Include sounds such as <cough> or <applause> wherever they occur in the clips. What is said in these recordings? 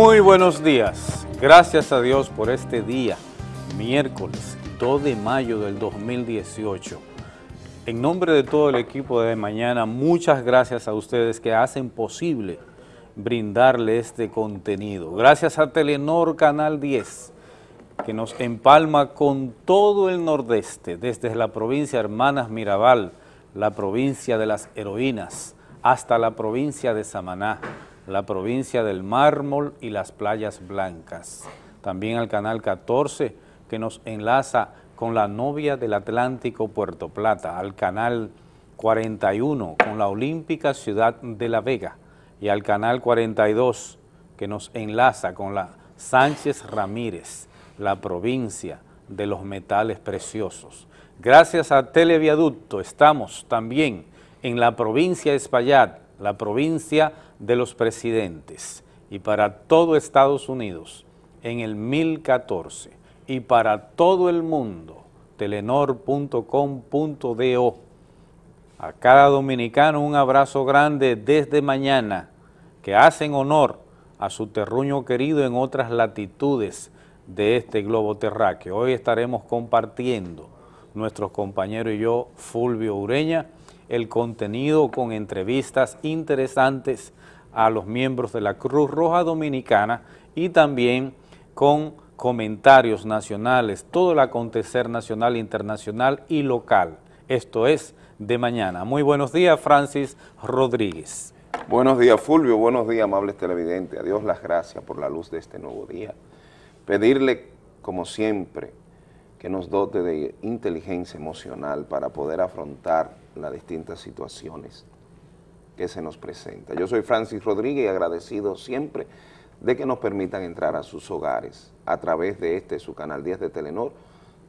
Muy buenos días. Gracias a Dios por este día, miércoles 2 de mayo del 2018. En nombre de todo el equipo de mañana, muchas gracias a ustedes que hacen posible brindarle este contenido. Gracias a Telenor Canal 10, que nos empalma con todo el nordeste, desde la provincia Hermanas Mirabal, la provincia de las heroínas, hasta la provincia de Samaná, la provincia del mármol y las playas blancas. También al canal 14 que nos enlaza con la novia del Atlántico Puerto Plata, al canal 41 con la olímpica ciudad de La Vega y al canal 42 que nos enlaza con la Sánchez Ramírez, la provincia de los metales preciosos. Gracias a Televiaducto estamos también en la provincia de Espaillat, la provincia de los presidentes, y para todo Estados Unidos en el 1014, y para todo el mundo, telenor.com.do. A cada dominicano un abrazo grande desde mañana, que hacen honor a su terruño querido en otras latitudes de este globo terráqueo. Hoy estaremos compartiendo, nuestros compañeros y yo, Fulvio Ureña, el contenido con entrevistas interesantes a los miembros de la Cruz Roja Dominicana y también con comentarios nacionales, todo el acontecer nacional, internacional y local. Esto es de mañana. Muy buenos días, Francis Rodríguez. Buenos días, Fulvio. Buenos días, amables televidentes. A Dios las gracias por la luz de este nuevo día. Pedirle, como siempre, que nos dote de inteligencia emocional para poder afrontar las distintas situaciones que se nos presentan. Yo soy Francis Rodríguez y agradecido siempre de que nos permitan entrar a sus hogares a través de este, su canal 10 de Telenor,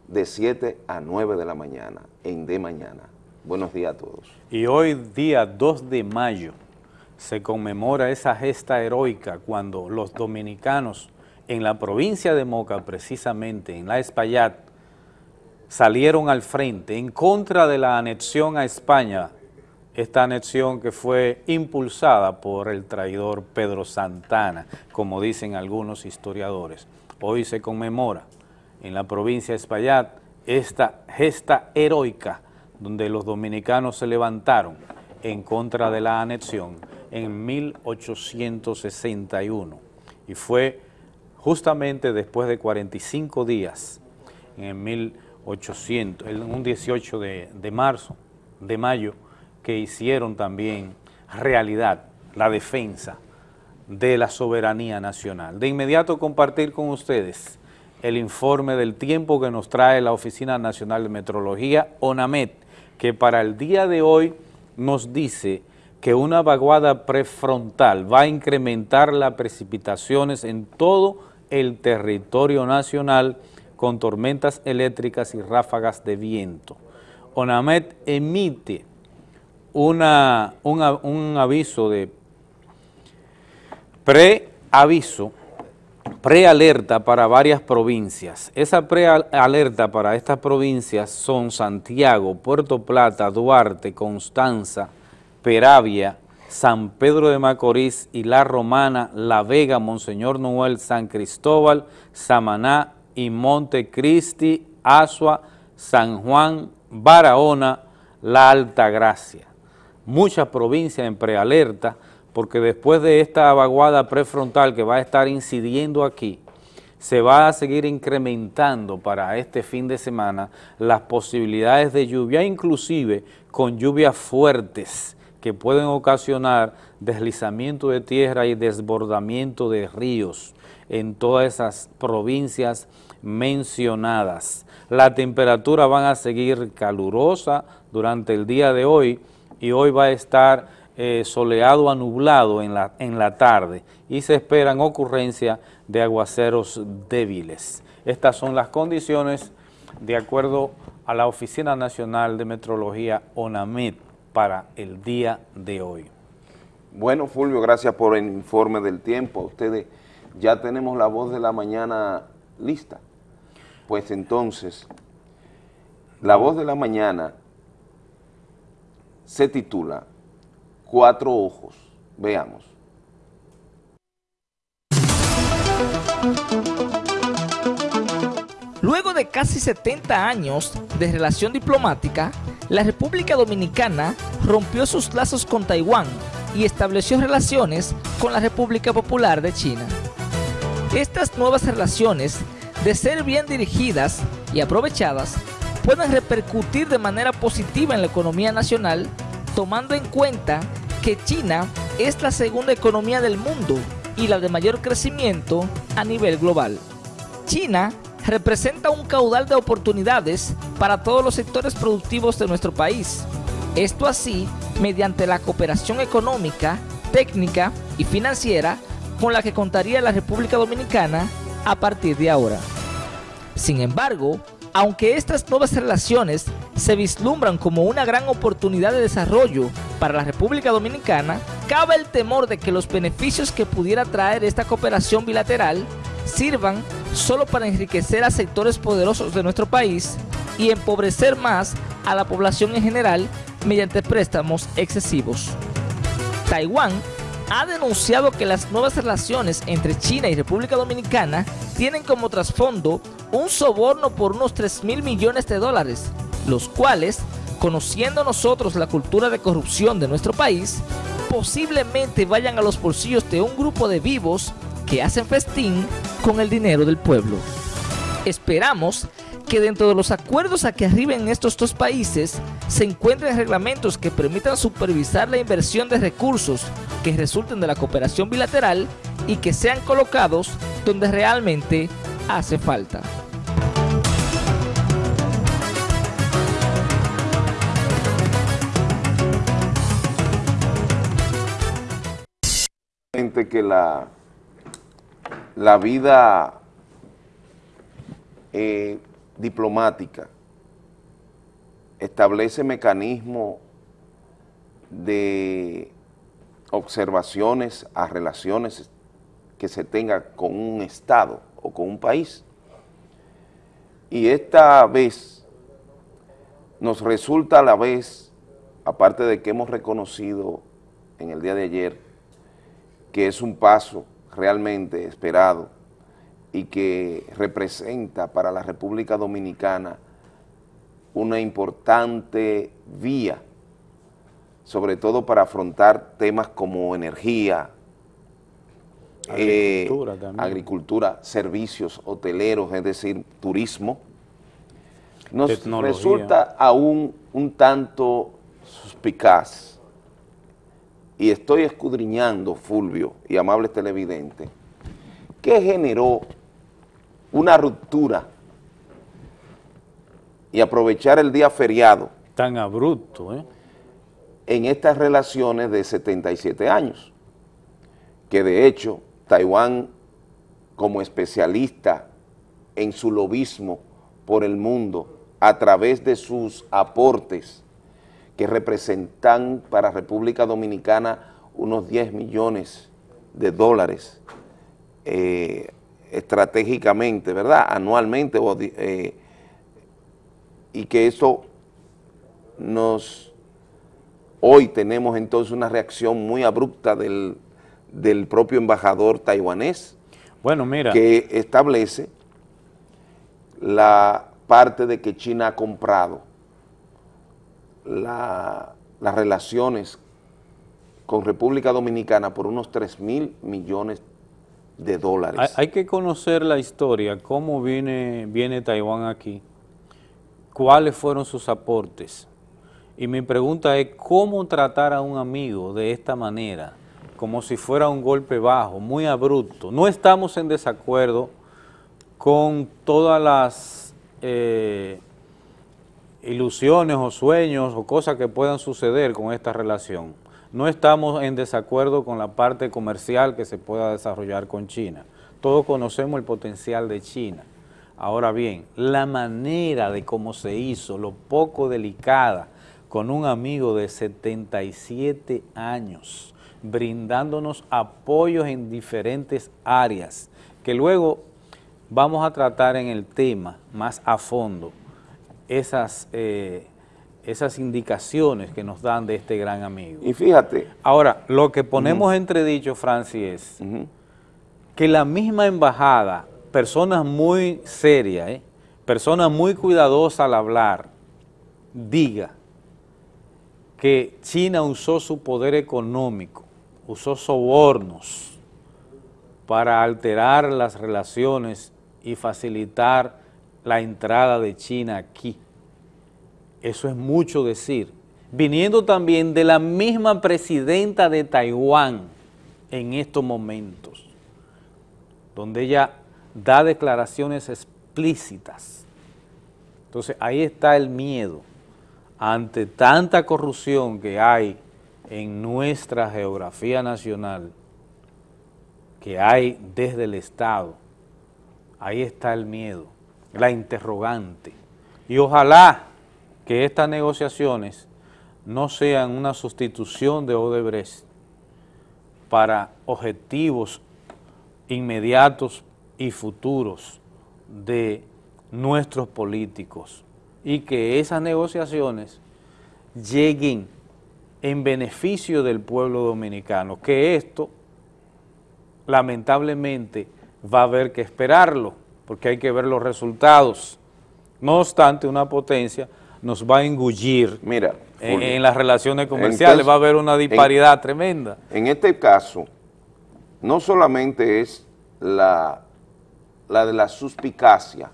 de 7 a 9 de la mañana, en De Mañana. Buenos días a todos. Y hoy, día 2 de mayo, se conmemora esa gesta heroica cuando los dominicanos en la provincia de Moca, precisamente en la Espaillat, salieron al frente en contra de la anexión a España, esta anexión que fue impulsada por el traidor Pedro Santana, como dicen algunos historiadores. Hoy se conmemora en la provincia de Espaillat esta gesta heroica donde los dominicanos se levantaron en contra de la anexión en 1861 y fue justamente después de 45 días en 1861 800, un 18 de, de marzo, de mayo, que hicieron también realidad la defensa de la soberanía nacional. De inmediato compartir con ustedes el informe del tiempo que nos trae la Oficina Nacional de Metrología, ONAMET, que para el día de hoy nos dice que una vaguada prefrontal va a incrementar las precipitaciones en todo el territorio nacional con tormentas eléctricas y ráfagas de viento. ONAMET emite una, un aviso de preaviso, prealerta para varias provincias. Esa prealerta para estas provincias son Santiago, Puerto Plata, Duarte, Constanza, Peravia, San Pedro de Macorís y La Romana, La Vega, Monseñor Noel, San Cristóbal, Samaná, y Montecristi, Asua, San Juan, Barahona, La Altagracia. Muchas provincias en prealerta, porque después de esta vaguada prefrontal que va a estar incidiendo aquí, se va a seguir incrementando para este fin de semana las posibilidades de lluvia, inclusive con lluvias fuertes que pueden ocasionar deslizamiento de tierra y desbordamiento de ríos en todas esas provincias mencionadas. La temperatura van a seguir calurosa durante el día de hoy y hoy va a estar eh, soleado a nublado en la, en la tarde y se esperan ocurrencias de aguaceros débiles. Estas son las condiciones de acuerdo a la Oficina Nacional de Metrología ONAMED para el día de hoy. Bueno, Fulvio, gracias por el informe del tiempo. Ustedes ya tenemos la voz de la mañana lista. Pues entonces, la voz de la mañana se titula Cuatro Ojos. Veamos. Luego de casi 70 años de relación diplomática, la República Dominicana rompió sus lazos con Taiwán y estableció relaciones con la República Popular de China. Estas nuevas relaciones, de ser bien dirigidas y aprovechadas, pueden repercutir de manera positiva en la economía nacional, tomando en cuenta que China es la segunda economía del mundo y la de mayor crecimiento a nivel global. China representa un caudal de oportunidades para todos los sectores productivos de nuestro país. Esto así mediante la cooperación económica, técnica y financiera con la que contaría la República Dominicana a partir de ahora. Sin embargo, aunque estas nuevas relaciones se vislumbran como una gran oportunidad de desarrollo para la República Dominicana, cabe el temor de que los beneficios que pudiera traer esta cooperación bilateral sirvan solo para enriquecer a sectores poderosos de nuestro país y empobrecer más a la población en general mediante préstamos excesivos. Taiwán ha denunciado que las nuevas relaciones entre China y República Dominicana tienen como trasfondo un soborno por unos 3 mil millones de dólares, los cuales, conociendo nosotros la cultura de corrupción de nuestro país, posiblemente vayan a los bolsillos de un grupo de vivos que hacen festín con el dinero del pueblo. Esperamos que dentro de los acuerdos a que arriben estos dos países se encuentren reglamentos que permitan supervisar la inversión de recursos que resulten de la cooperación bilateral y que sean colocados donde realmente hace falta. que la, la vida eh, diplomática establece mecanismos de observaciones a relaciones que se tenga con un Estado o con un país. Y esta vez nos resulta a la vez, aparte de que hemos reconocido en el día de ayer que es un paso realmente esperado y que representa para la República Dominicana una importante vía, sobre todo para afrontar temas como energía, agricultura, eh, agricultura servicios hoteleros, es decir, turismo, nos resulta aún un tanto suspicaz. Y estoy escudriñando, Fulvio y amables televidentes, ¿qué generó una ruptura y aprovechar el día feriado. Tan abrupto, ¿eh? En estas relaciones de 77 años, que de hecho Taiwán como especialista en su lobismo por el mundo a través de sus aportes que representan para República Dominicana unos 10 millones de dólares eh, estratégicamente, ¿verdad? Anualmente, eh, y que eso nos... Hoy tenemos entonces una reacción muy abrupta del, propio embajador taiwanés, bueno, mira. que establece la parte de que China ha comprado las relaciones con República Dominicana por unos 3 mil millones Hay, que conocer la historia, cómo viene, viene Taiwán aquí, cuáles fueron sus aportes. Y mi pregunta es, ¿cómo tratar a un amigo de esta manera? Como si fuera un golpe bajo, muy abrupto. No estamos en desacuerdo con todas las eh, ilusiones o sueños o cosas que puedan suceder con esta relación no estamos en desacuerdo con la parte comercial que se pueda desarrollar con China. Todos conocemos el potencial de China. Ahora bien, la manera de cómo se hizo, lo poco delicada, con un amigo de 77 años, brindándonos apoyos en diferentes áreas, que luego vamos a tratar en el tema más a fondo, esas eh, esas indicaciones que nos dan de este gran amigo. Y fíjate. Ahora, lo que ponemos entre entredicho, Francis, es que la misma embajada, personas muy serias, ¿eh? personas muy cuidadosas al hablar, diga que China usó su poder económico, usó sobornos para alterar las relaciones y facilitar la entrada de China aquí. Eso es mucho decir. Viniendo también de la misma presidenta de Taiwán en estos momentos, donde ella da declaraciones explícitas. Entonces ahí está el miedo ante tanta corrupción que hay en nuestra geografía nacional, que hay desde el Estado, ahí está el miedo, la interrogante. Y ojalá que estas negociaciones no sean una sustitución de Odebrecht para objetivos inmediatos y futuros de nuestros políticos y que esas negociaciones lleguen en beneficio del pueblo dominicano, que esto lamentablemente va a haber que esperarlo, porque hay que ver los resultados. No obstante, una potencia nos va a engullir Mira, en, las relaciones comerciales, va a haber una disparidad tremenda. En este caso, no solamente es la, la de la suspicacia,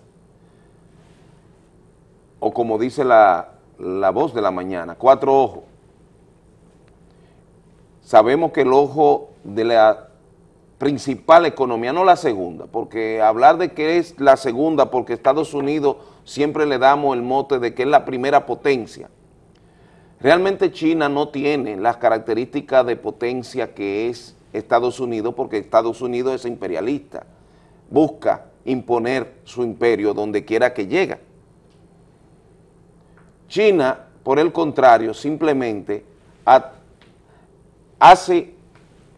o como dice la, la voz de la mañana, cuatro ojos. Sabemos que el ojo de la principal economía, no la segunda, porque hablar de que es la segunda porque Estados Unidos siempre le damos el mote de que es la primera potencia. Realmente China no tiene las características de potencia que es Estados Unidos porque Estados Unidos es imperialista, busca imponer su imperio donde quiera que llega. China, por el contrario, simplemente hace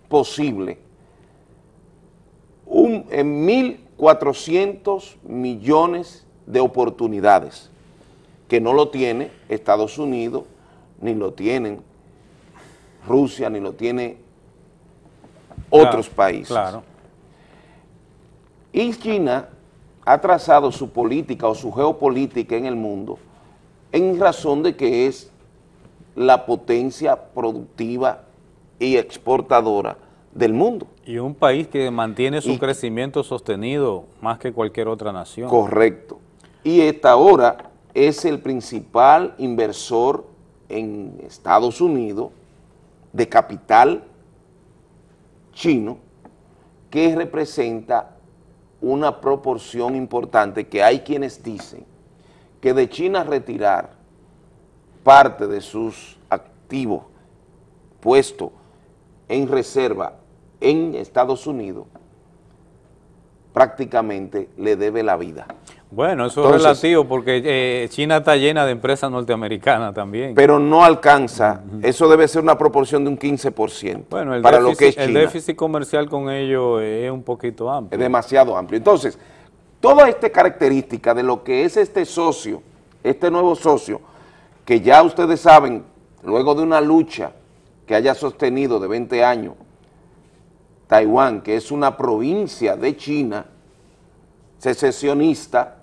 posible un, en 1.400 millones de oportunidades que no lo tiene Estados Unidos, ni lo tienen Rusia, ni lo tiene otros países. Claro. Y China ha trazado su política o su geopolítica en el mundo en razón de que es la potencia productiva y exportadora del mundo. Y un país que mantiene su crecimiento sostenido más que cualquier otra nación. Correcto. Y esta ahora es el principal inversor en Estados Unidos de capital chino que representa una proporción importante que hay quienes dicen que de China retirar parte de sus activos puestos en reserva en Estados Unidos, prácticamente le debe la vida. Bueno, eso es relativo porque eh, China está llena de empresas norteamericanas también. Pero no alcanza, eso debe ser una proporción de un 15% bueno, el para déficit, lo que es China. El déficit comercial con ellos es un poquito amplio. Es demasiado amplio. Entonces, Toda esta característica de lo que es este socio, este nuevo socio, que ya ustedes saben, luego de una lucha que haya sostenido de 20 años, Taiwán, que es una provincia de China, secesionista,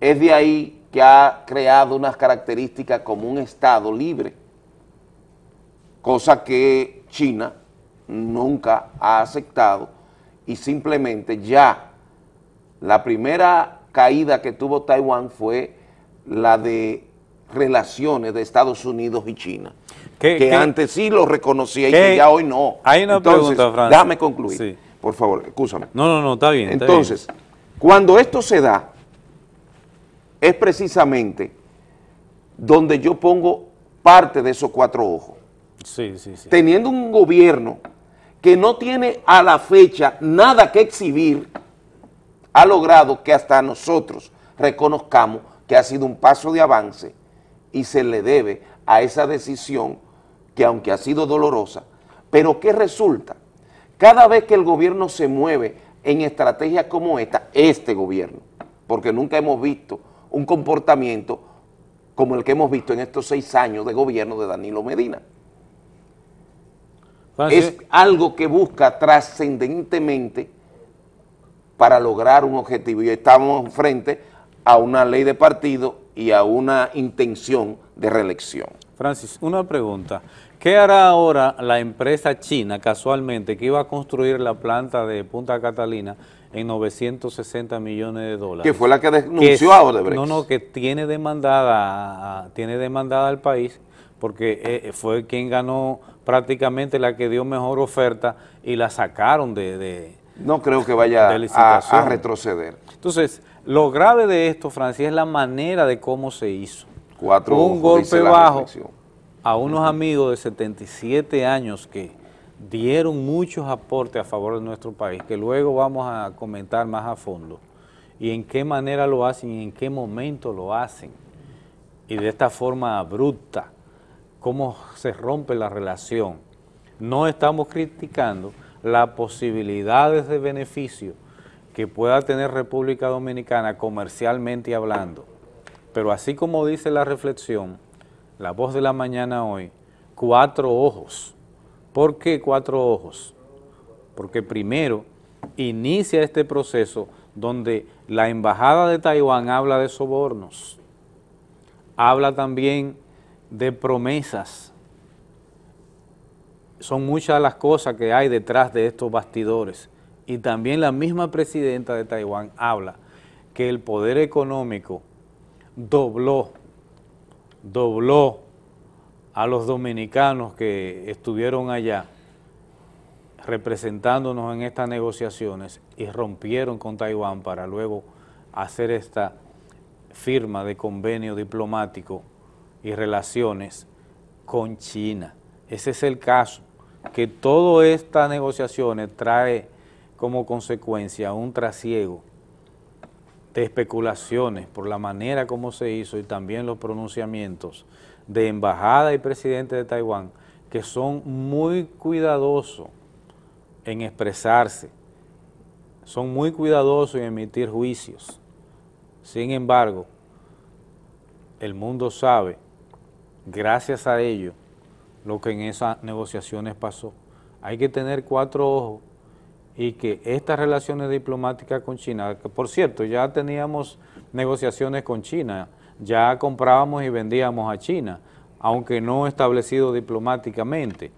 es de ahí que ha creado unas características como un Estado libre, cosa que China nunca ha aceptado y simplemente ya la primera caída que tuvo Taiwán fue la de relaciones de Estados Unidos y China, que antes sí lo reconocía y que ya hoy no. Hay una pregunta, Francis. Déjame concluir, por favor, escúchame. No, no, no, está bien. Entonces, cuando esto se da, es precisamente donde yo pongo parte de esos cuatro ojos. Sí, sí, sí. Teniendo un gobierno que no tiene a la fecha nada que exhibir, ha logrado que hasta nosotros reconozcamos que ha sido un paso de avance y se le debe a esa decisión que aunque ha sido dolorosa, pero ¿qué resulta? Cada vez que el gobierno se mueve en estrategias como esta, este gobierno, porque nunca hemos visto un comportamiento como el que hemos visto en estos seis años de gobierno de Danilo Medina. es algo que busca trascendentemente para lograr un objetivo y estamos frente a una ley de partido y a una intención de reelección. Francis, una pregunta. ¿Qué hará ahora la empresa china, casualmente, que iba a construir la planta de Punta Catalina en 960 millones de dólares? Que fue la que denunció a Odebrecht. No, no, que tiene demandada, tiene demandada al país porque eh, fue quien ganó prácticamente la que dio mejor oferta y la sacaron de, No creo que vaya a, retroceder. Entonces, lo grave de esto, Francis, es la manera de cómo se hizo. Cuatro Un golpe bajo a unos amigos de 77 años que dieron muchos aportes a favor de nuestro país, que luego vamos a comentar más a fondo, y en qué manera lo hacen y en qué momento lo hacen, y de esta forma abrupta, cómo se rompe la relación. No estamos criticando las posibilidades de beneficio que pueda tener República Dominicana comercialmente hablando, pero así como dice la reflexión, la voz de la mañana hoy, cuatro ojos. ¿Por qué cuatro ojos? Porque primero inicia este proceso donde la Embajada de Taiwán habla de sobornos, habla también de promesas. Son muchas las cosas que hay detrás de estos bastidores. Y también la misma presidenta de Taiwán habla que el poder económico dobló dobló a los dominicanos que estuvieron allá representándonos en estas negociaciones y rompieron con Taiwán para luego hacer esta firma de convenio diplomático y relaciones con China. Ese es el caso, que todas estas negociaciones trae como consecuencia un trasiego de especulaciones por la manera como se hizo y también los pronunciamientos de embajada y presidente de Taiwán que son muy cuidadosos en expresarse, son muy cuidadosos en emitir juicios. Sin embargo, el mundo sabe, gracias a ello, lo que en esas negociaciones pasó. Hay que tener cuatro ojos y que estas relaciones diplomáticas con China, que por cierto ya teníamos negociaciones con China, ya comprábamos y vendíamos a China, aunque no establecido diplomáticamente.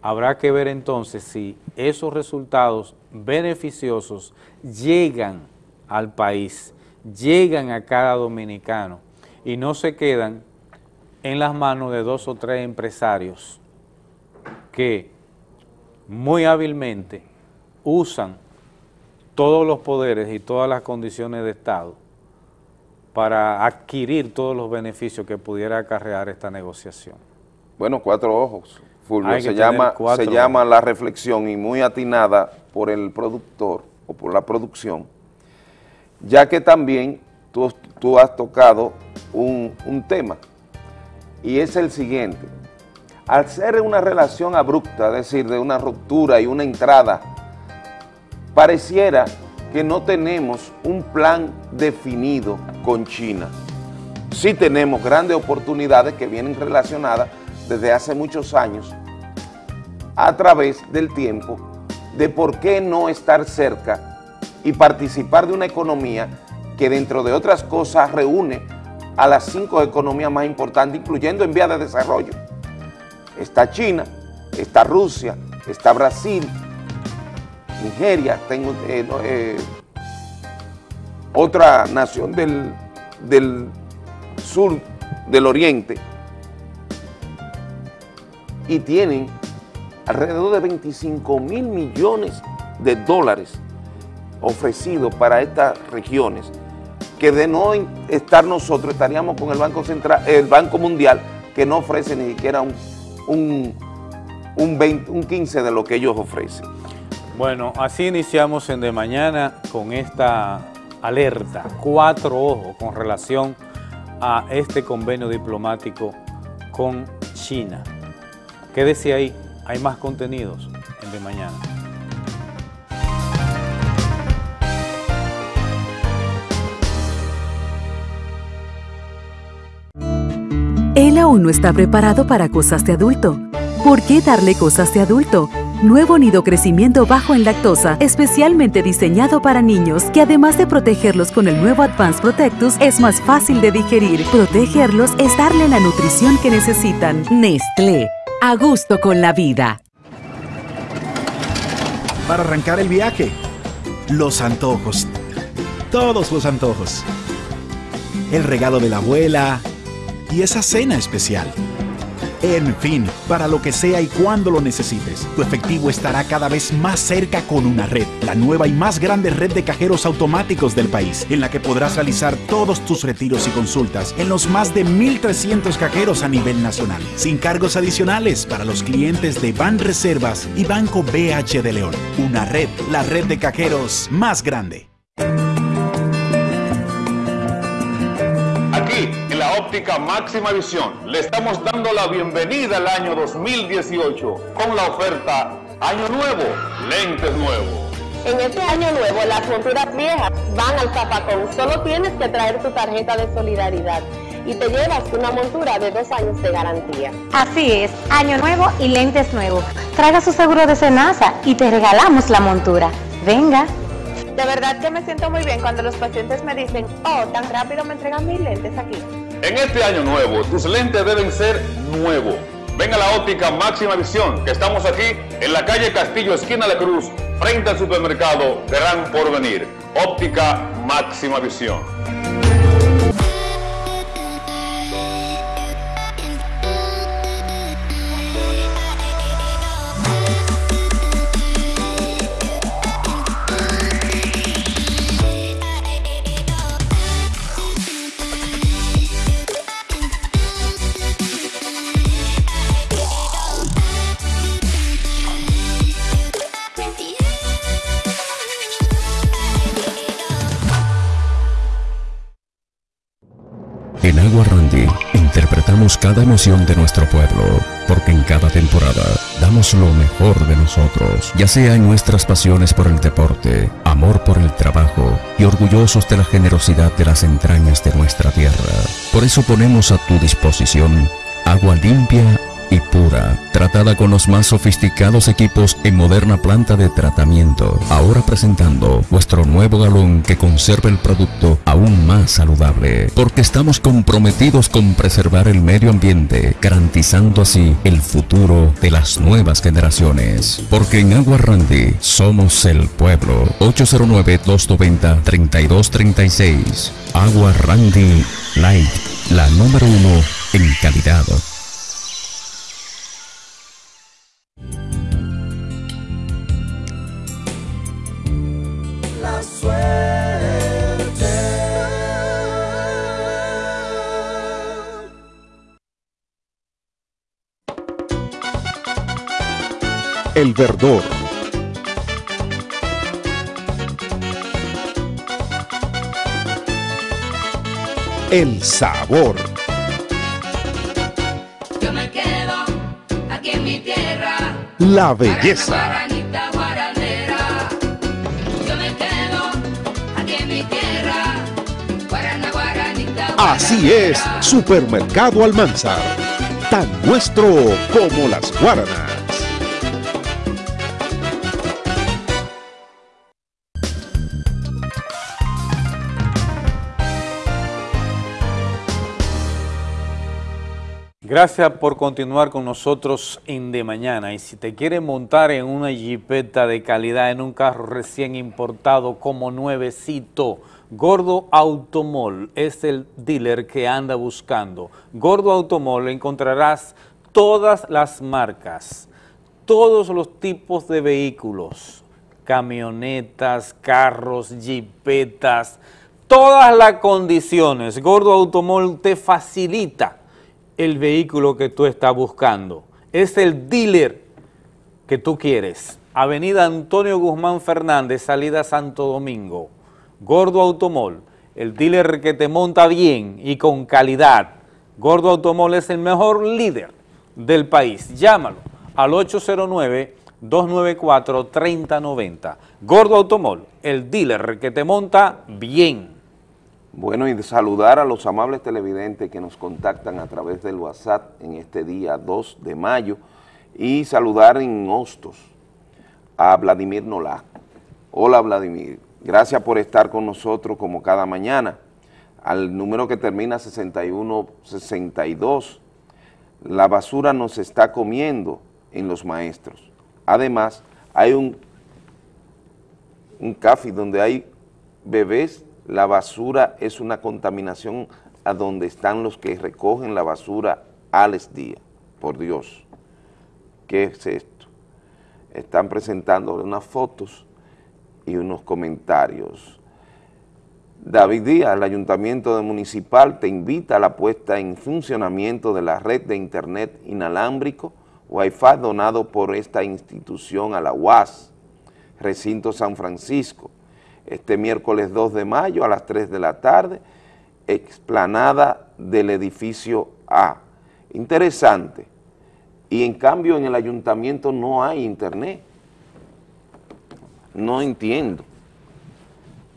Habrá que ver entonces si esos resultados beneficiosos llegan al país, llegan a cada dominicano y no se quedan en las manos de dos o tres empresarios que muy hábilmente usan todos los poderes y todas las condiciones de Estado para adquirir todos los beneficios que pudiera acarrear esta negociación. Bueno, cuatro ojos, Fulvio, se, llama, se llama la reflexión y muy atinada por el productor o por la producción, ya que también tú, tú has tocado un, un tema y es el siguiente, al ser una relación abrupta, es decir, de una ruptura y una entrada pareciera que no tenemos un plan definido con China. Sí tenemos grandes oportunidades que vienen relacionadas desde hace muchos años a través del tiempo de por qué no estar cerca y participar de una economía que dentro de otras cosas reúne a las cinco economías más importantes, incluyendo en vías de desarrollo. Está China, está Rusia, está Brasil, Nigeria, tengo eh, eh, otra nación del, del sur, del oriente, y tienen alrededor de 25 mil millones de dólares ofrecidos para estas regiones, que de no estar nosotros estaríamos con el Banco Central, el Banco Mundial, que no ofrece ni siquiera un, un, un, un 15 de lo que ellos ofrecen. Bueno, así iniciamos en De Mañana con esta alerta, cuatro ojos con relación a este convenio diplomático con China. Quédese ahí, hay más contenidos en De Mañana. Él aún no está preparado para cosas de adulto ¿Por qué darle cosas de adulto? Nuevo nido crecimiento bajo en lactosa, especialmente diseñado para niños, que además de protegerlos con el nuevo Advanced Protectus, es más fácil de digerir. Protegerlos es darle la nutrición que necesitan. Nestlé, a gusto con la vida. Para arrancar el viaje, los antojos. Todos los antojos. El regalo de la abuela y esa cena especial. En fin, para lo que sea y cuando lo necesites, tu efectivo estará cada vez más cerca con una red, la nueva y más grande red de cajeros automáticos del país, en la que podrás realizar todos tus retiros y consultas en los más de 1.300 cajeros a nivel nacional, sin cargos adicionales para los clientes de Ban Reservas y Banco BH de León. Una red, la red de cajeros más grande. Óptica máxima visión, le estamos dando la bienvenida al año 2018 con la oferta Año Nuevo, lentes nuevos. En este año nuevo, las monturas viejas van al zapacón. Solo tienes que traer tu tarjeta de solidaridad y te llevas una montura de dos años de garantía. Así es, año nuevo y lentes nuevos. Traiga su seguro de cenaza y te regalamos la montura. Venga. De verdad que me siento muy bien cuando los pacientes me dicen, oh, tan rápido me entregan mis lentes aquí. En este año nuevo, tus lentes deben ser nuevos. Ven a la óptica máxima visión, que estamos aquí en la calle Castillo, esquina La Cruz, frente al supermercado Gran Porvenir. Óptica máxima visión. Cada emoción de nuestro pueblo, porque en cada temporada damos lo mejor de nosotros, ya sea en nuestras pasiones por el deporte, amor por el trabajo y orgullosos de la generosidad de las entrañas de nuestra tierra. Por eso ponemos a tu disposición agua limpia y pura, tratada con los más sofisticados equipos en moderna planta de tratamiento. Ahora presentando nuestro nuevo galón que conserva el producto aún más saludable, porque estamos comprometidos con preservar el medio ambiente, garantizando así el futuro de las nuevas generaciones. Porque en Agua Randy somos el pueblo. 809-290-3236. Agua Randy Light, la número uno en calidad. El verdor. El sabor. Yo me quedo aquí en mi tierra. La belleza. Así es, Supermercado Almanzar. Tan nuestro como las guaranas. Gracias por continuar con nosotros en De Mañana. Y si te quieres montar en una jipeta de calidad, en un carro recién importado como nuevecito, Gordo Automol es el dealer que anda buscando. Gordo Automol encontrarás todas las marcas, todos los tipos de vehículos, camionetas, carros, jipetas, todas las condiciones. Gordo Automol te facilita el vehículo que tú estás buscando. Es el dealer que tú quieres. Avenida Antonio Guzmán Fernández, salida Santo Domingo. Gordo Automol, el dealer que te monta bien y con calidad. Gordo Automol es el mejor líder del país. Llámalo al 809-294-3090. Gordo Automol, el dealer que te monta bien. Bueno, y saludar a los amables televidentes que nos contactan a través del WhatsApp en este día 2 de mayo Y saludar en Hostos a Vladimir Nolasco. Hola Vladimir, gracias por estar con nosotros como cada mañana. Al número que termina 6162, la basura nos está comiendo en los maestros. Además, hay un, un café donde hay bebés, la basura es una contaminación a donde están los que recogen la basura Alex Díaz, por Dios. ¿Qué es esto? Están presentando unas fotos y unos comentarios. David Díaz, el Ayuntamiento Municipal, te invita a la puesta en funcionamiento de la red de Internet inalámbrico Wi-Fi donado por esta institución a la UAS, Recinto San Francisco, este miércoles 2 de mayo a las 3 de la tarde, explanada del edificio A. Interesante. Y en cambio en el ayuntamiento no hay internet. No entiendo.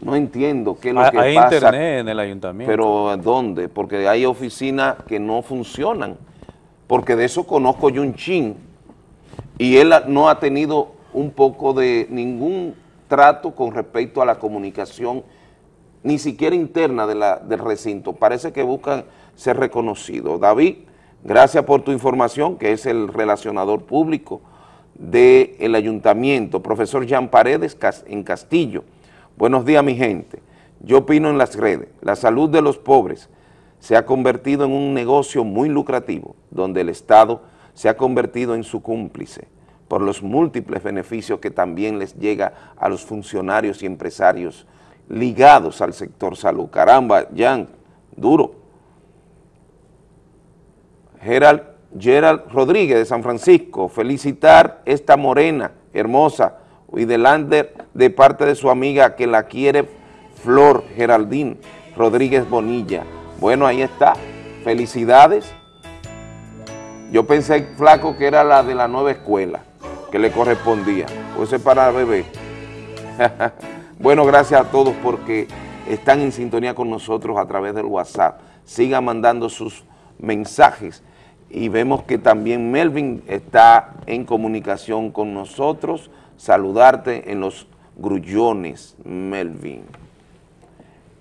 No entiendo qué es lo Hay- que hay pasa. internet en el ayuntamiento. Pero ¿dónde? Porque hay oficinas que no funcionan. Porque de eso conozco yo un chin. Y él no ha tenido un poco de ningún trato con respecto a la comunicación, ni siquiera interna de la- del recinto. Parece que buscan ser reconocidos. David, gracias por tu información, que es el relacionador público del ayuntamiento, profesor Jean Paredes en Castillo. Buenos días, mi gente. Yo opino en las redes, la salud de los pobres se ha convertido en un negocio muy lucrativo, donde el Estado se ha convertido en su cómplice por los múltiples beneficios que también les llega a los funcionarios y empresarios ligados al sector salud. Caramba, Jan, duro. Gerald, Gerald Rodríguez de San Francisco, felicitar esta morena hermosa y de de parte de su amiga que la quiere Flor Geraldine Rodríguez Bonilla. Bueno, ahí está, felicidades. Yo pensé, flaco, que era la de la nueva escuela, que le correspondía, pues es para bebé. <laughs> bueno, gracias a todos porque están en sintonía con nosotros a través del WhatsApp. Sigan mandando sus mensajes y vemos que también Melvin está en comunicación con nosotros. Saludarte en los grullones, Melvin.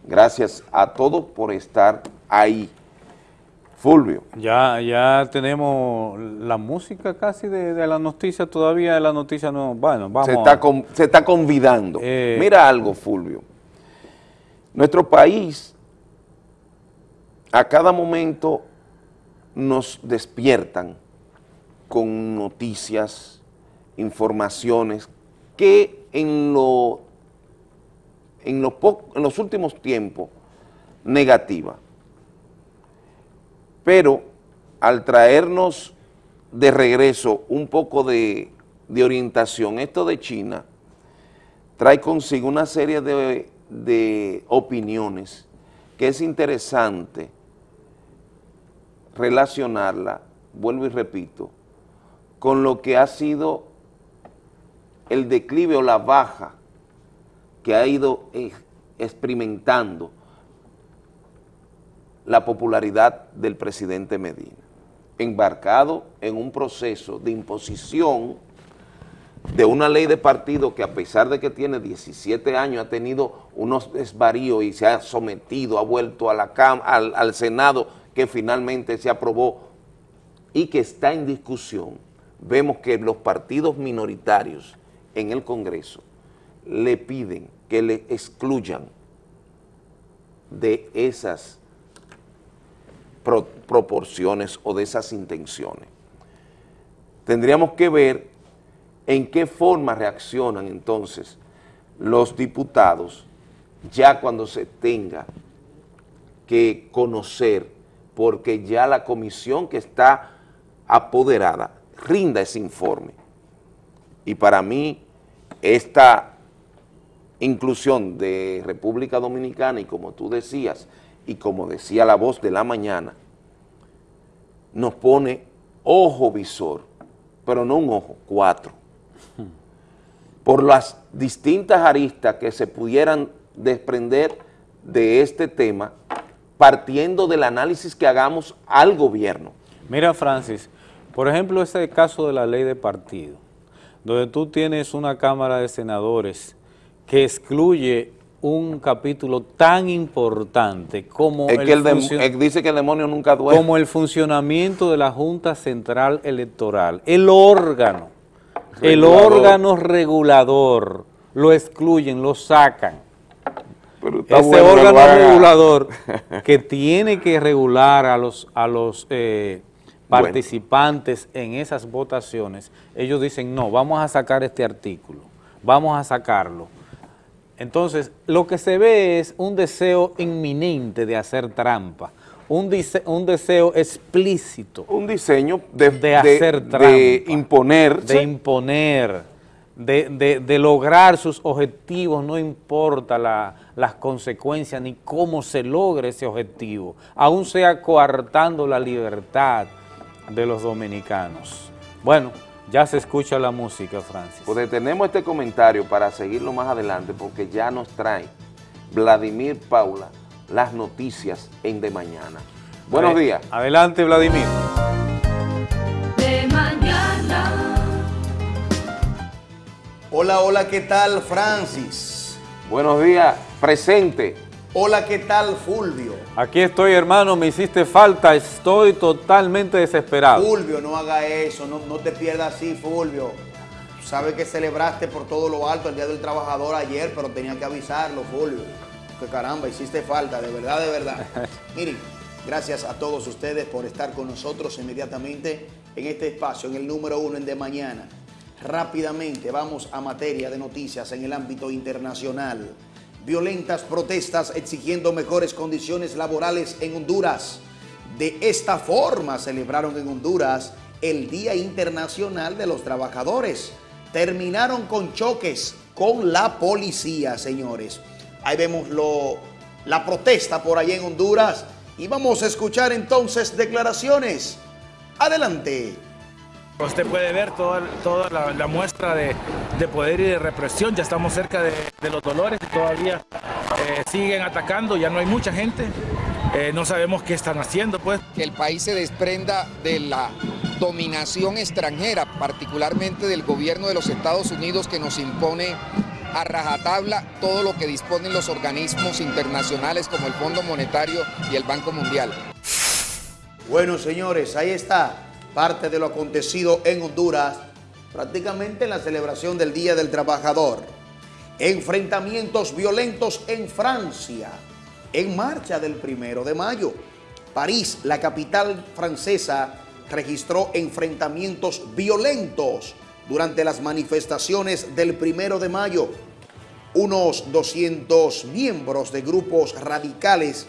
Gracias a todos por estar ahí. Fulvio. Ya, ya tenemos la música casi de, de la noticia, todavía de la noticia no, bueno, vamos. se está, con- se está convidando. Eh, Mira algo, Fulvio. Nuestro país a cada momento nos despiertan con noticias, informaciones que en, lo, en, los últimos tiempos negativa. Pero al traernos de regreso un poco de, de orientación, esto de China trae consigo una serie de, de opiniones que es interesante relacionarla, vuelvo y repito, con lo que ha sido el declive o la baja que ha ido eh, experimentando la popularidad del presidente Medina, embarcado en un proceso de imposición de una ley de partido que a pesar de que tiene 17 años ha tenido unos desvaríos y se ha sometido, ha vuelto a la cam- al Senado que finalmente se aprobó y que está en discusión, vemos que los partidos minoritarios en el Congreso le piden que le excluyan de esas pro- proporciones o de esas intenciones. Tendríamos que ver en qué forma reaccionan entonces los diputados ya cuando se tenga que conocer, porque ya la comisión que está apoderada rinda ese informe. Y para mí, esta inclusión de República Dominicana, y como tú decías, y como decía la voz de la mañana, nos pone ojo visor, pero no un ojo, cuatro, por las distintas aristas que se pudieran desprender de este tema, partiendo del análisis que hagamos al gobierno. Mira, Francis, Por ejemplo, ese caso de la ley de partido, donde tú tienes una Cámara de Senadores que excluye un capítulo tan importante como Es que el dice que el demonio nunca duerme. como el funcionamiento de la Junta Central Electoral, el órgano, el órgano regulador, lo excluyen, lo sacan. Está Ese bueno órgano regulador <laughs> que tiene que regular a los, a los eh, Bueno. participantes en esas votaciones, ellos dicen, no, vamos a sacar este artículo, vamos a sacarlo. Entonces, lo que se ve es un deseo inminente de hacer trampa, un, dise- un deseo explícito. Un diseño de, de hacer trampa. de imponerse. De imponer, de, de- de lograr sus objetivos, no importa la- las consecuencias ni cómo se logre ese objetivo, aún sea coartando la libertad de los dominicanos. Bueno, ya se escucha la música, Francis. Pues detenemos este comentario para seguirlo más adelante porque ya nos trae Vladimir Paula las noticias en De Mañana. Buenos días. Adelante, Vladimir. Hola, hola, ¿qué tal Francis? Buenos días, presente. Hola, ¿qué tal Fulvio? Aquí estoy, hermano, me hiciste falta, estoy totalmente desesperado. Fulvio, no haga eso, no, no te pierdas así, Fulvio. Tú sabes que celebraste por todo lo alto el Día del Trabajador ayer, pero tenía que avisarlo, Fulvio. Que caramba, hiciste falta, de verdad, de verdad. <laughs> Miren, gracias a todos ustedes por estar con nosotros inmediatamente en este espacio, en el número uno en De Mañana. Rápidamente vamos a materia de noticias en el ámbito internacional. Violentas protestas exigiendo mejores condiciones laborales en Honduras. De esta forma celebraron en Honduras el Día Internacional de los Trabajadores. Terminaron con choques con la policía, señores. Ahí vemos lo, la protesta por allá en Honduras y vamos a escuchar entonces declaraciones. Adelante. Usted puede ver toda, toda la, la muestra de, de poder y de represión. Ya estamos cerca de, de los dolores y todavía eh, siguen atacando. Ya no hay mucha gente. Eh, no sabemos qué están haciendo, pues. que el país se desprenda de la dominación extranjera, particularmente del gobierno de los Estados Unidos que nos impone a rajatabla todo lo que disponen los organismos internacionales como el Fondo Monetario y el Banco Mundial. Bueno, señores, ahí está parte de lo acontecido en Honduras, prácticamente en la celebración del Día del Trabajador. Enfrentamientos violentos en Francia, en marcha del primero de mayo. París, la capital francesa, registró enfrentamientos violentos durante las manifestaciones del primero de mayo. Unos 200 miembros de grupos radicales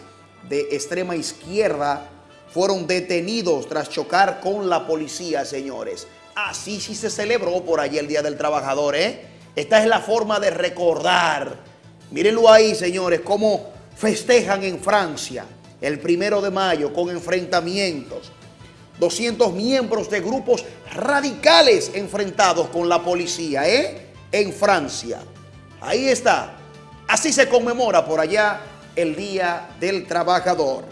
de extrema izquierda fueron detenidos tras chocar con la policía, señores. Así sí se celebró por allí el Día del Trabajador, ¿eh? Esta es la forma de recordar. Mírenlo ahí, señores, cómo festejan en Francia el primero de mayo con enfrentamientos. 200 miembros de grupos radicales enfrentados con la policía, ¿eh? En Francia. Ahí está. Así se conmemora por allá el Día del Trabajador.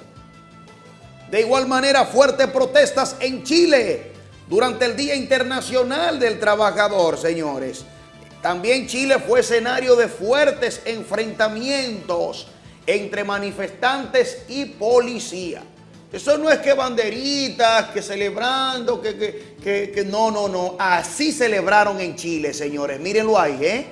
De igual manera, fuertes protestas en Chile durante el Día Internacional del Trabajador, señores. También Chile fue escenario de fuertes enfrentamientos entre manifestantes y policía. Eso no es que banderitas, que celebrando, que, que, que, que no, no, no. Así celebraron en Chile, señores. Mírenlo ahí, ¿eh?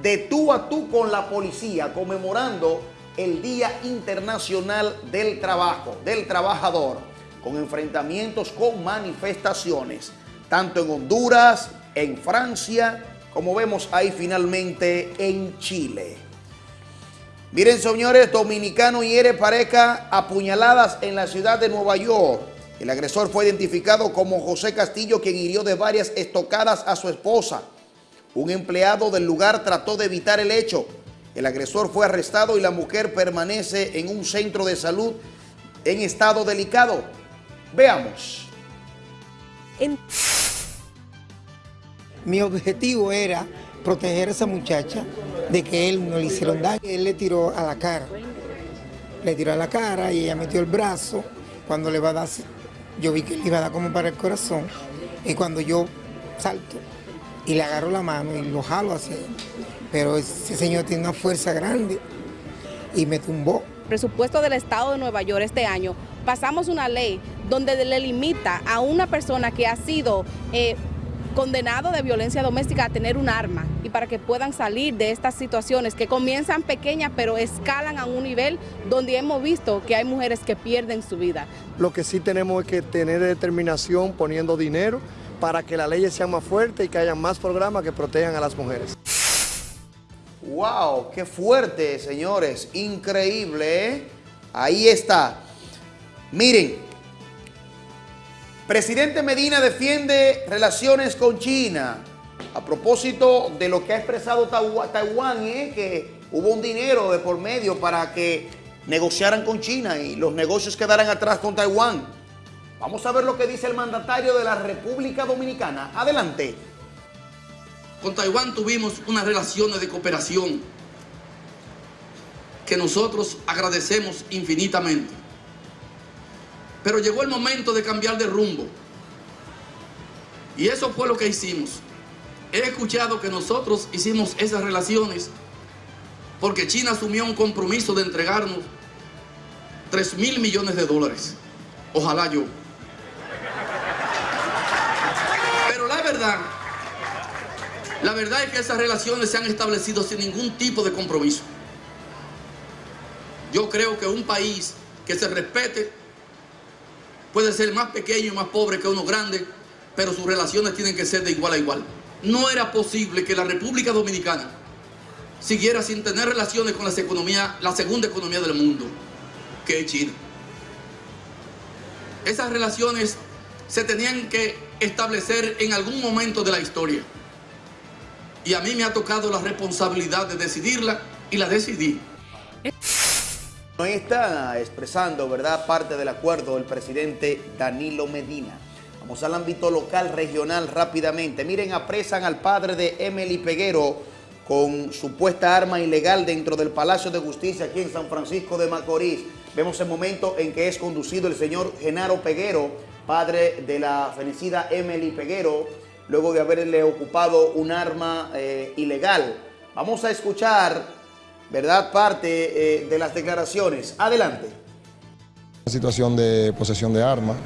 De tú a tú con la policía, conmemorando el Día Internacional del Trabajo, del Trabajador, con enfrentamientos, con manifestaciones, tanto en Honduras, en Francia, como vemos ahí finalmente en Chile. Miren, señores, dominicano hiere pareja apuñaladas en la ciudad de Nueva York. El agresor fue identificado como José Castillo, quien hirió de varias estocadas a su esposa. Un empleado del lugar trató de evitar el hecho. El agresor fue arrestado y la mujer permanece en un centro de salud en estado delicado. Veamos. Mi objetivo era proteger a esa muchacha de que él no le hicieron daño. Él le tiró a la cara. Le tiró a la cara y ella metió el brazo. Cuando le va a dar yo vi que él iba a dar como para el corazón. Y cuando yo salto y le agarro la mano y lo jalo así, pero ese señor tiene una fuerza grande y me tumbó. presupuesto del Estado de Nueva York este año, pasamos una ley donde le limita a una persona que ha sido eh, condenado de violencia doméstica a tener un arma y para que puedan salir de estas situaciones que comienzan pequeñas pero escalan a un nivel donde hemos visto que hay mujeres que pierden su vida. Lo que sí tenemos es que tener determinación poniendo dinero para que las leyes sean más fuertes y que haya más programas que protejan a las mujeres. ¡Wow! ¡Qué fuerte, señores! Increíble, ¿eh? Ahí está. Miren, presidente Medina defiende relaciones con China. A propósito de lo que ha expresado Taiwán, ¿eh? que hubo un dinero de por medio para que negociaran con China y los negocios quedaran atrás con Taiwán. Vamos a ver lo que dice el mandatario de la República Dominicana. Adelante. Con Taiwán tuvimos unas relaciones de cooperación que nosotros agradecemos infinitamente. Pero llegó el momento de cambiar de rumbo. Y eso fue lo que hicimos. He escuchado que nosotros hicimos esas relaciones porque China asumió un compromiso de entregarnos 3 mil millones de dólares. Ojalá yo. Pero la verdad, la verdad es que esas relaciones se han establecido sin ningún tipo de compromiso. Yo creo que un país que se respete puede ser más pequeño y más pobre que uno grande, pero sus relaciones tienen que ser de igual a igual. No era posible que la República Dominicana siguiera sin tener relaciones con la segunda economía del mundo, que es China. Esas relaciones se tenían que establecer en algún momento de la historia. Y a mí me ha tocado la responsabilidad de decidirla y la decidí. Ahí está expresando, ¿verdad?, parte del acuerdo del presidente Danilo Medina. Vamos al ámbito local, regional, rápidamente. Miren, apresan al padre de Emily Peguero con supuesta arma ilegal dentro del Palacio de Justicia aquí en San Francisco de Macorís. Vemos el momento en que es conducido el señor Genaro Peguero, padre de la fenecida Emily Peguero, luego de haberle ocupado un arma eh, ilegal. Vamos a escuchar, ¿verdad?, parte eh, de las declaraciones. Adelante. Una situación de posesión de armas,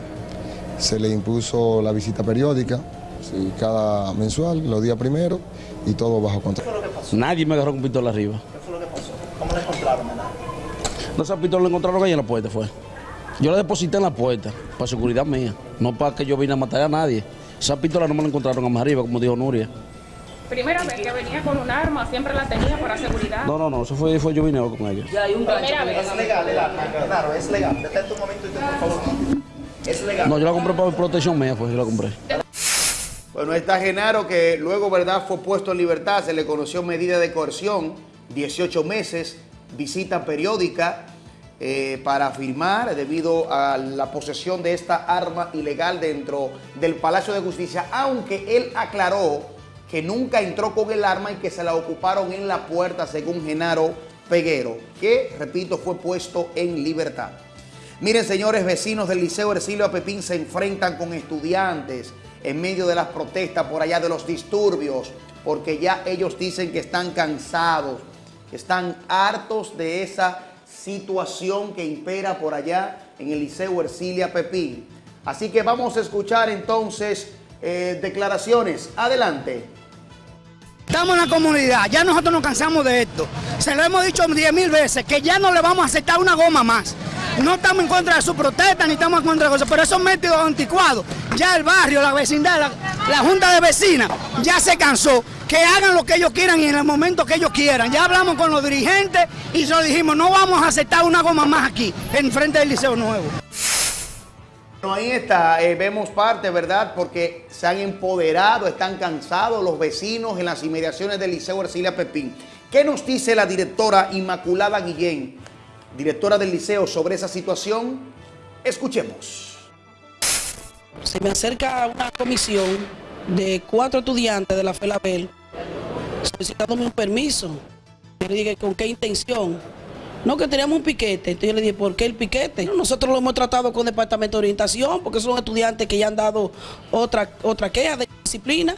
se le impuso la visita periódica, sí, cada mensual, los días primeros, y todo bajo control. Nadie me agarró con pistola arriba. ¿Qué fue lo que pasó? ¿Cómo le encontraron, verdad? No, esa pistola la encontraron ahí en la puerta, fue. Yo la deposité en la puerta, para seguridad mía, no para que yo vine a matar a nadie. Esa pistola no me la encontraron a más arriba, como dijo Nuria. Primera vez que venía con un arma, siempre la tenía para seguridad. No, no, no, eso fue, fue yo vine con ella. Ya hay un Primera vez. Es legal el arma, claro, es legal. Detente un momento y te, por favor. Es legal. No, yo la compré para protección mía, pues yo la compré. Bueno, está Genaro que luego, ¿verdad?, fue puesto en libertad, se le conoció medida de coerción, 18 meses, visita periódica eh, para firmar debido a la posesión de esta arma ilegal dentro del Palacio de Justicia, aunque él aclaró que nunca entró con el arma y que se la ocuparon en la puerta, según Genaro Peguero, que, repito, fue puesto en libertad. Miren, señores vecinos del Liceo Ercilio Pepín se enfrentan con estudiantes en medio de las protestas por allá de los disturbios, porque ya ellos dicen que están cansados, que están hartos de esa situación que impera por allá en el Liceo Ercilia Pepín. Así que vamos a escuchar entonces eh, declaraciones. Adelante. Estamos en la comunidad, ya nosotros nos cansamos de esto. Se lo hemos dicho 10 mil veces, que ya no le vamos a aceptar una goma más. No estamos en contra de su protesta, ni estamos en contra de cosas, pero esos métodos anticuados, ya el barrio, la vecindad, la, la junta de vecinas, ya se cansó. Que hagan lo que ellos quieran y en el momento que ellos quieran. Ya hablamos con los dirigentes y lo dijimos, no vamos a aceptar una goma más aquí, en frente del Liceo Nuevo. Ahí está, eh, vemos parte, ¿verdad? Porque se han empoderado, están cansados los vecinos en las inmediaciones del Liceo Ercilia Pepín. ¿Qué nos dice la directora Inmaculada Guillén, directora del liceo, sobre esa situación? Escuchemos. se me acerca una comisión de cuatro estudiantes de la FELABEL solicitándome un permiso. Yo le dije, ¿con qué intención? No, que teníamos un piquete. Entonces yo le dije, ¿por qué el piquete? Nosotros lo hemos tratado con departamento de orientación, porque son estudiantes que ya han dado otra, otra queja de disciplina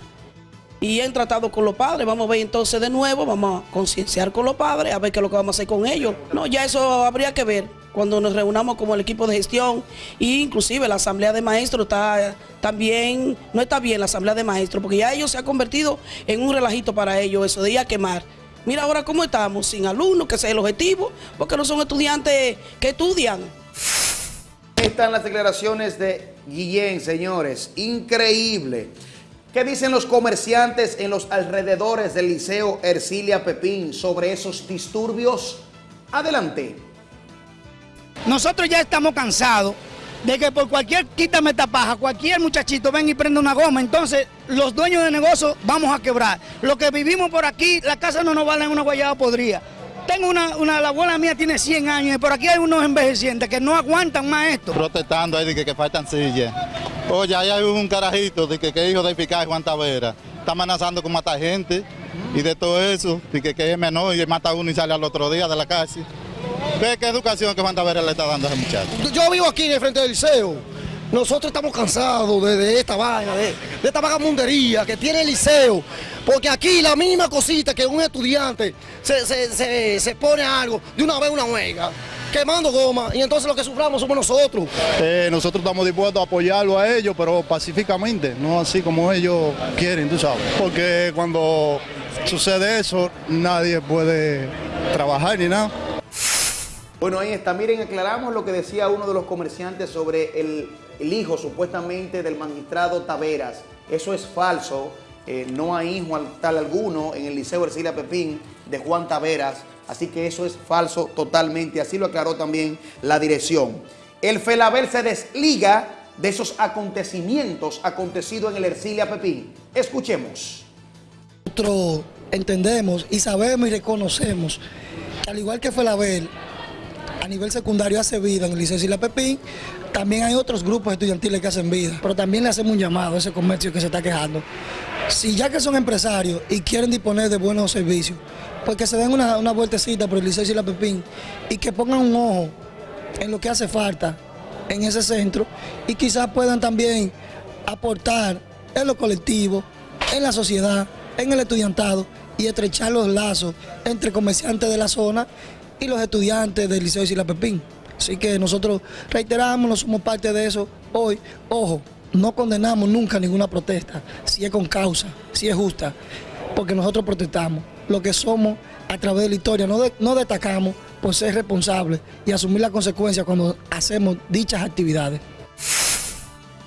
y han tratado con los padres. Vamos a ver entonces de nuevo, vamos a concienciar con los padres, a ver qué es lo que vamos a hacer con ellos. No, ya eso habría que ver cuando nos reunamos como el equipo de gestión e inclusive la asamblea de maestros está también, no está bien la asamblea de maestros, porque ya ellos se ha convertido en un relajito para ellos, eso de ir a quemar. Mira ahora cómo estamos, sin alumnos, que ese es el objetivo, porque no son estudiantes que estudian. Están las declaraciones de Guillén, señores. Increíble. ¿Qué dicen los comerciantes en los alrededores del Liceo Ercilia Pepín sobre esos disturbios? Adelante. Nosotros ya estamos cansados de que por cualquier quítame esta paja, cualquier muchachito ven y prende una goma, entonces los dueños de negocio vamos a quebrar. Lo que vivimos por aquí, la casa no nos vale en una guayaba podrida. Tengo una, una, la abuela mía tiene 100 años y por aquí hay unos envejecientes que no aguantan más esto. Protestando ahí de que, que faltan sillas. Oye, ahí hay un carajito de que, que es hijo de eficaz Juan Tavera. Está amenazando con matar gente y de todo eso, de que, que es menor y mata a uno y sale al otro día de la cárcel. ¿Qué, qué educación que Juan Tavera le está dando a ese muchacho? Yo vivo aquí en el frente del liceo. Nosotros estamos cansados de, de esta vaina, de, de esta vagamundería que tiene el liceo. Porque aquí la mínima cosita que un estudiante se, se, se, se pone a algo, de una vez una huelga, quemando goma, y entonces lo que suframos somos nosotros. Eh, nosotros estamos dispuestos a apoyarlo a ellos, pero pacíficamente, no así como ellos quieren, tú sabes. Porque cuando sucede eso, nadie puede trabajar ni nada. Bueno, ahí está. Miren, aclaramos lo que decía uno de los comerciantes sobre el, el hijo supuestamente del magistrado Taveras. Eso es falso. Eh, no hay hijo tal alguno en el Liceo Ercilia Pepín de Juan Taveras. Así que eso es falso totalmente. Así lo aclaró también la dirección. El Felabel se desliga de esos acontecimientos acontecidos en el Ercilia Pepín. Escuchemos. Nosotros entendemos y sabemos y reconocemos al igual que Felabel, a nivel secundario hace vida en el Liceo Sila Pepín, también hay otros grupos estudiantiles que hacen vida, pero también le hacemos un llamado a ese comercio que se está quejando. Si ya que son empresarios y quieren disponer de buenos servicios, pues que se den una, vueltecita por el Liceo Sila Pepín y que pongan un ojo en lo que hace falta en ese centro y quizás puedan también aportar en lo colectivo, en la sociedad, en el estudiantado y estrechar los lazos entre comerciantes de la zona y los estudiantes del Liceo de Sila Pepín. Así que nosotros reiteramos, no somos parte de eso hoy. Ojo, no condenamos nunca ninguna protesta, si es con causa, si es justa, porque nosotros protestamos. Lo que somos a través de la historia, no, no destacamos por ser responsables y asumir las consecuencias cuando hacemos dichas actividades.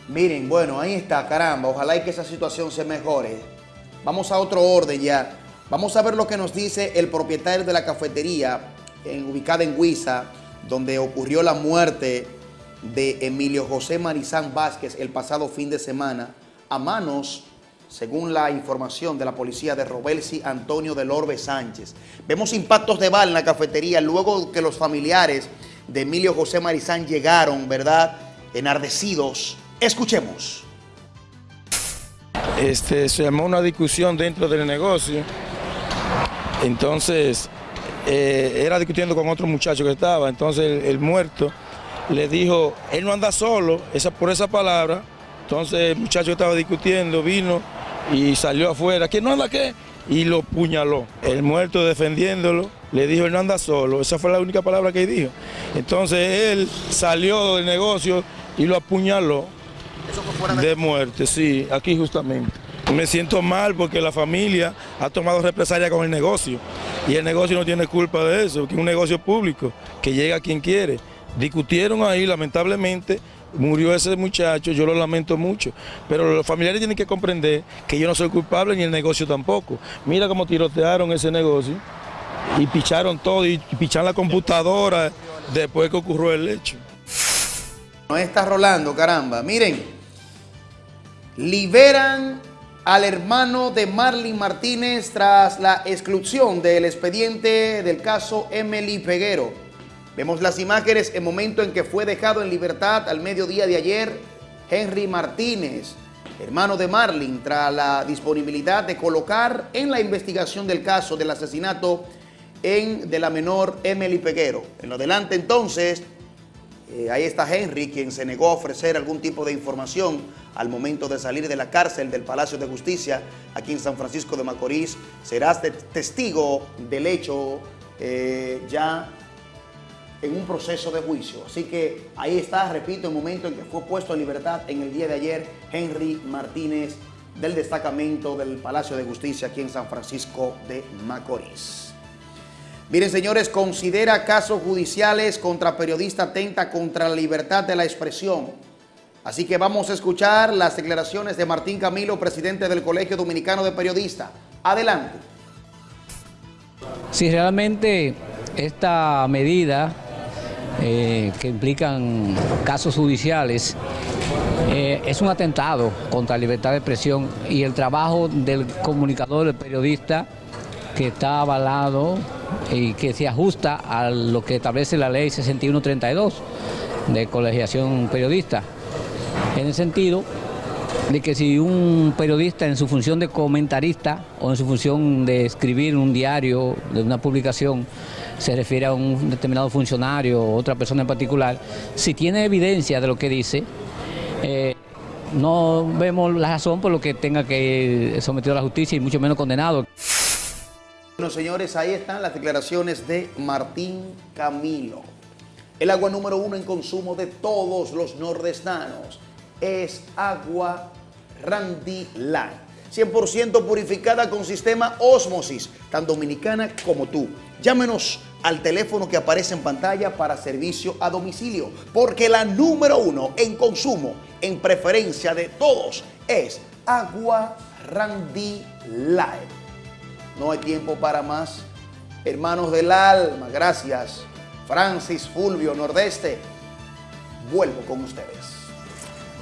Miren, bueno, ahí está, caramba. Ojalá y que esa situación se mejore. Vamos a otro orden ya. Vamos a ver lo que nos dice el propietario de la cafetería en- ubicada en Huiza, donde ocurrió la muerte de Emilio José Marizán Vázquez el pasado fin de semana a manos, según la información de la policía de Robelsi Antonio del Orbe Sánchez. Vemos impactos de bala en la cafetería luego que los familiares de Emilio José Marizán llegaron, ¿verdad? Enardecidos. Escuchemos. este, se llamó una discusión dentro del negocio. Entonces, eh, era discutiendo con otro muchacho que estaba. Entonces, el, el muerto le dijo, él no anda solo, esa, por esa palabra. Entonces, el muchacho que estaba discutiendo vino y salió afuera. ¿Quién no anda qué? Y lo puñaló. El muerto defendiéndolo le dijo, él no anda solo. Esa fue la única palabra que dijo. Entonces, él salió del negocio y lo apuñaló. De muerte, sí, aquí justamente. Me siento mal porque la familia ha tomado represalia con el negocio y el negocio no tiene culpa de eso, que es un negocio público, que llega a quien quiere. Discutieron ahí, lamentablemente, murió ese muchacho, yo lo lamento mucho, pero los familiares tienen que comprender que yo no soy culpable ni el negocio tampoco. Mira cómo tirotearon ese negocio y picharon todo y picharon la computadora después que ocurrió el hecho. No está rolando, caramba. Miren, liberan al hermano de Marlin Martínez tras la exclusión del expediente del caso Emily Peguero. Vemos las imágenes en momento en que fue dejado en libertad al mediodía de ayer Henry Martínez, hermano de Marlin, tras la disponibilidad de colocar en la investigación del caso del asesinato en de la menor Emily Peguero. En lo adelante entonces, eh, ahí está Henry, quien se negó a ofrecer algún tipo de información al momento de salir de la cárcel del Palacio de Justicia aquí en San Francisco de Macorís. Serás testigo del hecho eh, ya en un proceso de juicio. Así que ahí está, repito, el momento en que fue puesto en libertad en el día de ayer Henry Martínez del destacamento del Palacio de Justicia aquí en San Francisco de Macorís. Miren, señores, considera casos judiciales contra periodista atenta contra la libertad de la expresión. Así que vamos a escuchar las declaraciones de Martín Camilo, presidente del Colegio Dominicano de Periodistas. Adelante. Si realmente esta medida eh, que implican casos judiciales eh, es un atentado contra la libertad de expresión y el trabajo del comunicador, del periodista, que está avalado y que se ajusta a lo que establece la ley 6132 de colegiación periodista. En el sentido de que si un periodista en su función de comentarista o en su función de escribir un diario, de una publicación, se refiere a un determinado funcionario o otra persona en particular, si tiene evidencia de lo que dice, eh, no vemos la razón por lo que tenga que sometido a la justicia y mucho menos condenado. Bueno, señores, ahí están las declaraciones de Martín Camilo. El agua número uno en consumo de todos los nordestanos es agua Randy Light. 100% purificada con sistema Osmosis, tan dominicana como tú. Llámenos al teléfono que aparece en pantalla para servicio a domicilio, porque la número uno en consumo, en preferencia de todos, es agua Randy Light. No hay tiempo para más. Hermanos del alma, gracias. Francis Fulvio Nordeste, vuelvo con ustedes.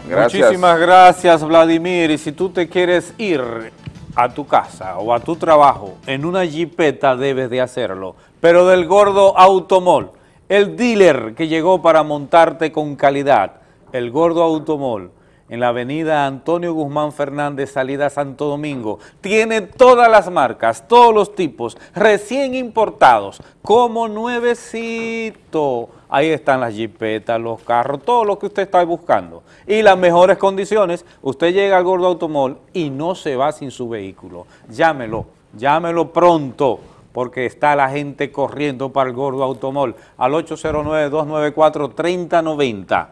Muchísimas gracias, Vladimir. Y si tú te quieres ir a tu casa o a tu trabajo en una jipeta, debes de hacerlo. Pero del gordo Automol, el dealer que llegó para montarte con calidad, el gordo Automol, en la avenida Antonio Guzmán Fernández, salida Santo Domingo. Tiene todas las marcas, todos los tipos, recién importados, como nuevecito. Ahí están las jipetas, los carros, todo lo que usted está buscando. Y las mejores condiciones, usted llega al Gordo Automol y no se va sin su vehículo. Llámelo, llámelo pronto, porque está la gente corriendo para el Gordo Automol al 809-294-3090.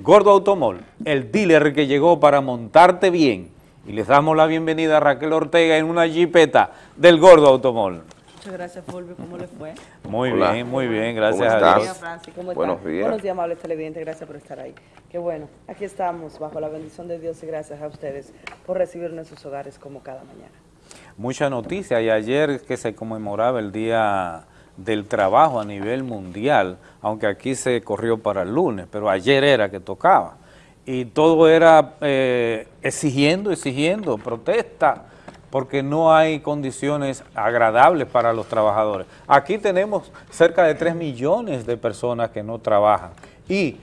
Gordo Automol, el dealer que llegó para montarte bien. Y les damos la bienvenida a Raquel Ortega en una jipeta del Gordo Automol. Muchas gracias, Fulvio. ¿Cómo le fue? Muy Hola. bien, muy bien, ¿Cómo gracias a? Dios. Francis, ¿cómo Buenos días. Buenos días, amables televidentes. Gracias por estar ahí. Qué bueno. Aquí estamos, bajo la bendición de Dios y gracias a ustedes por recibirnos en sus hogares como cada mañana. Mucha noticia y ayer que se conmemoraba el Día del Trabajo a nivel mundial, aunque aquí se corrió para el lunes, pero ayer era que tocaba. Y todo era eh, exigiendo, exigiendo, protesta, porque no hay condiciones agradables para los trabajadores. Aquí tenemos cerca de 3 millones de personas que no trabajan y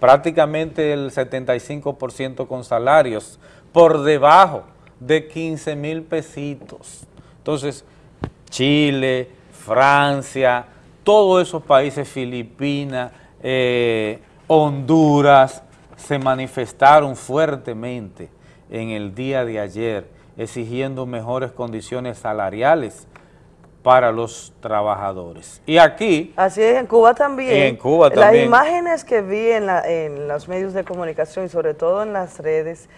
prácticamente el 75% con salarios por debajo de 15 mil pesitos. Entonces, Chile, Francia, todos esos países, Filipinas, eh, Honduras, se manifestaron fuertemente en el día de ayer exigiendo mejores condiciones salariales para los trabajadores. Y aquí, Así es, en Cuba también. Y en Cuba Las también. imágenes que vi en, la- en los medios de comunicación y sobre todo en las redes,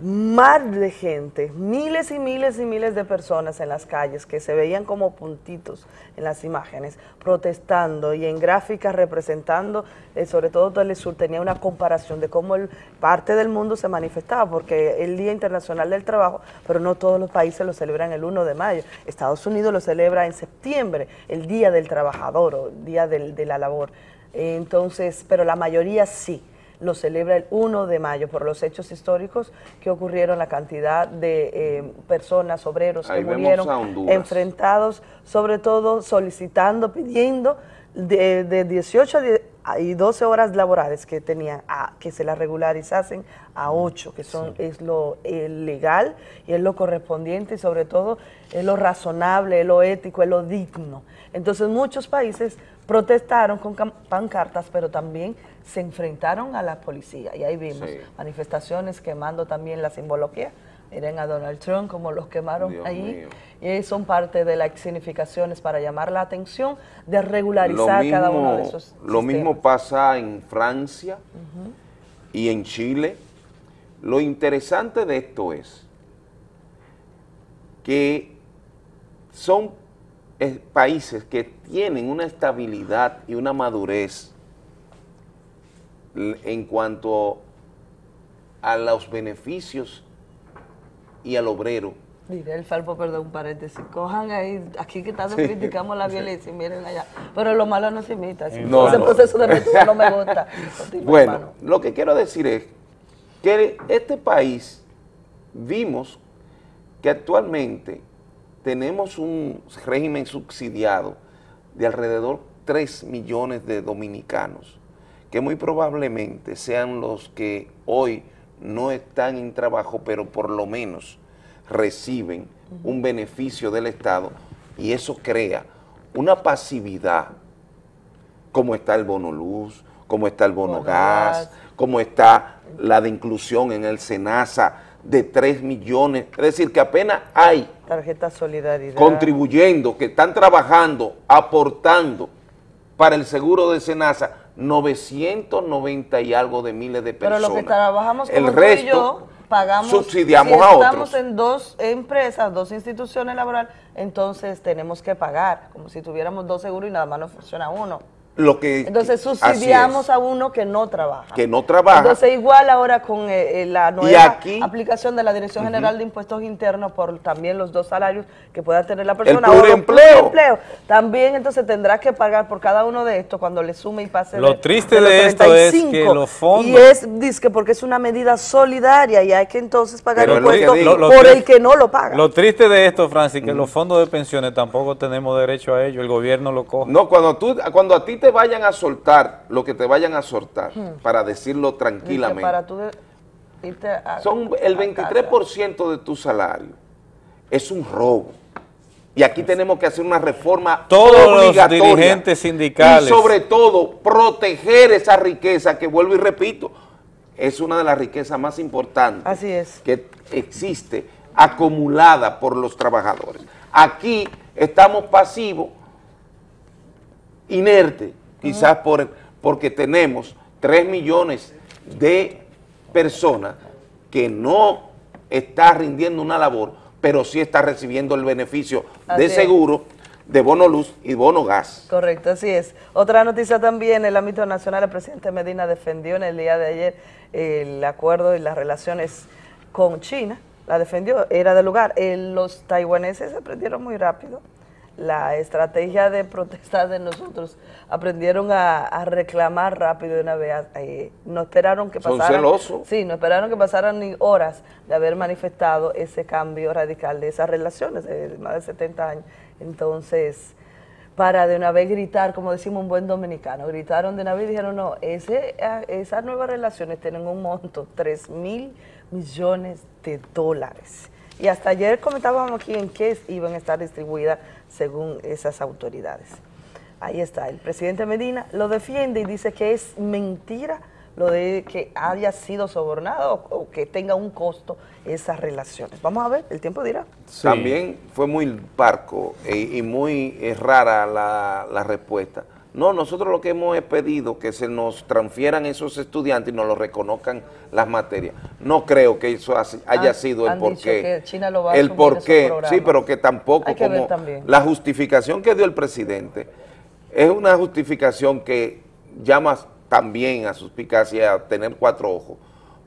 mar de gente, miles y miles y miles de personas en las calles que se veían como puntitos en las imágenes, protestando y en gráficas representando, eh, sobre todo Telesur tenía una comparación de cómo el, parte del mundo se manifestaba, porque el Día Internacional del Trabajo, pero no todos los países lo celebran el 1 de mayo. Estados Unidos lo celebra en septiembre, el Día del Trabajador o el Día del- de la Labor. Entonces, pero la mayoría sí lo celebra el 1 de mayo por los hechos históricos que ocurrieron, la cantidad de eh, personas, obreros Ahí que murieron enfrentados, sobre todo solicitando, pidiendo de, de 18 a hay 12 horas laborales que tenían, a- que se las regularizasen a 8, que son es lo eh, legal y es lo correspondiente y sobre todo es lo razonable, es lo ético, es lo digno. Entonces muchos países protestaron con pancartas, pero también se enfrentaron a la policía y ahí vimos Sí. manifestaciones quemando también la simbología. Miren a Donald Trump como los quemaron Dios ahí. mío. Y son parte de las significaciones para llamar la atención de regularizar cada uno de esos Lo mismo pasa en Francia y en Chile. Lo interesante de esto es que son eh, países que tienen una estabilidad y una madurez en cuanto a los beneficios y al obrero. Mire, el Falpo, perdón, un paréntesis. Cojan ahí, aquí que tanto Sí. criticamos la violencia, y miren allá. Pero lo malo no se imita. Ese No, no. proceso de lectura no me gusta. <laughs> Bueno, hermano. lo que quiero decir es que este país vimos que actualmente tenemos un régimen subsidiado de alrededor 3 millones de dominicanos, que muy probablemente sean los que hoy no están en trabajo, pero por lo menos reciben un beneficio del Estado y eso crea una pasividad como está el bono luz, como está el bono, Bono gas, gas. como está la de inclusión en el SENASA de 3 millones, es decir, que apenas hay Tarjeta Solidaridad. contribuyendo, que están trabajando, aportando para el seguro de SENASA 990 y algo de miles de Pero personas. lo que trabajamos como el tú y yo, pagamos, subsidiamos si a estamos otros. en dos empresas, dos instituciones laborales, entonces tenemos que pagar, como si tuviéramos dos seguros y nada más nos funciona uno. Lo que, Entonces subsidiamos a uno que no trabaja. que no trabaja. Entonces igual ahora con eh, eh, la nueva aquí- aplicación de la Dirección. General de Impuestos Internos por también los dos salarios que pueda tener la persona. El o los pluriempleo. pluriempleo. También entonces tendrá que pagar por cada uno de estos cuando le sume y pase Lo de- triste los de esto es que 35. los fondos- Y es, que porque es una medida solidaria y hay que entonces pagar Pero impuestos digo. Lo- lo por triste- el que no lo paga. Lo triste de esto, Francis, que los fondos de pensiones tampoco tenemos derecho a ello, el gobierno lo coge. No, cuando, tú, cuando a ti te vayan a soltar lo que te vayan a soltar, Hmm. para decirlo tranquilamente, para tú de- irte a- son el a 23% de tu salario. Es un robo. Y aquí tenemos que hacer una reforma Todos los obligatoria. dirigentes sindicales. Y sobre todo, proteger esa riqueza que vuelvo y repito, es una de las riquezas más importantes Así es. que existe acumulada por los trabajadores. Aquí estamos pasivos, inertes, quizás por, porque tenemos 3 millones de personas que no está rindiendo una labor, pero sí está recibiendo el beneficio Así de es. seguro, de bono luz y bono gas. Correcto, así es. Otra noticia también, en el ámbito nacional, el presidente Medina defendió en el día de ayer el acuerdo y las relaciones con China, la defendió, era de lugar. Eh, los taiwaneses aprendieron muy rápido la estrategia de protesta de nosotros, aprendieron a, a reclamar rápido de una vez, eh, no esperaron que Son pasaran, celosos. sí, no esperaron que pasaran ni horas de haber manifestado ese cambio radical de esas relaciones de más de 70 años. Entonces, para de una vez gritar, como decimos un buen dominicano, gritaron de una vez y dijeron, no, ese, esas nuevas relaciones tienen un monto, 3 mil millones de dólares. Y hasta ayer comentábamos aquí en qué iban a estar distribuidas según esas autoridades. Ahí está, el presidente Medina lo defiende y dice que es mentira lo de que haya sido sobornado o, o que tenga un costo esas relaciones. Vamos a ver, el tiempo dirá. También fue muy parco eh, y muy eh, rara la, la respuesta. No, nosotros lo que hemos es pedido que se nos transfieran esos estudiantes y nos lo reconozcan las materias. No creo que eso haya Han- sido el porqué. que China lo va a el porqué, sí, pero que tampoco Hay que ver como la justificación que dio el presidente es una justificación que llama también a suspicacia a tener cuatro ojos,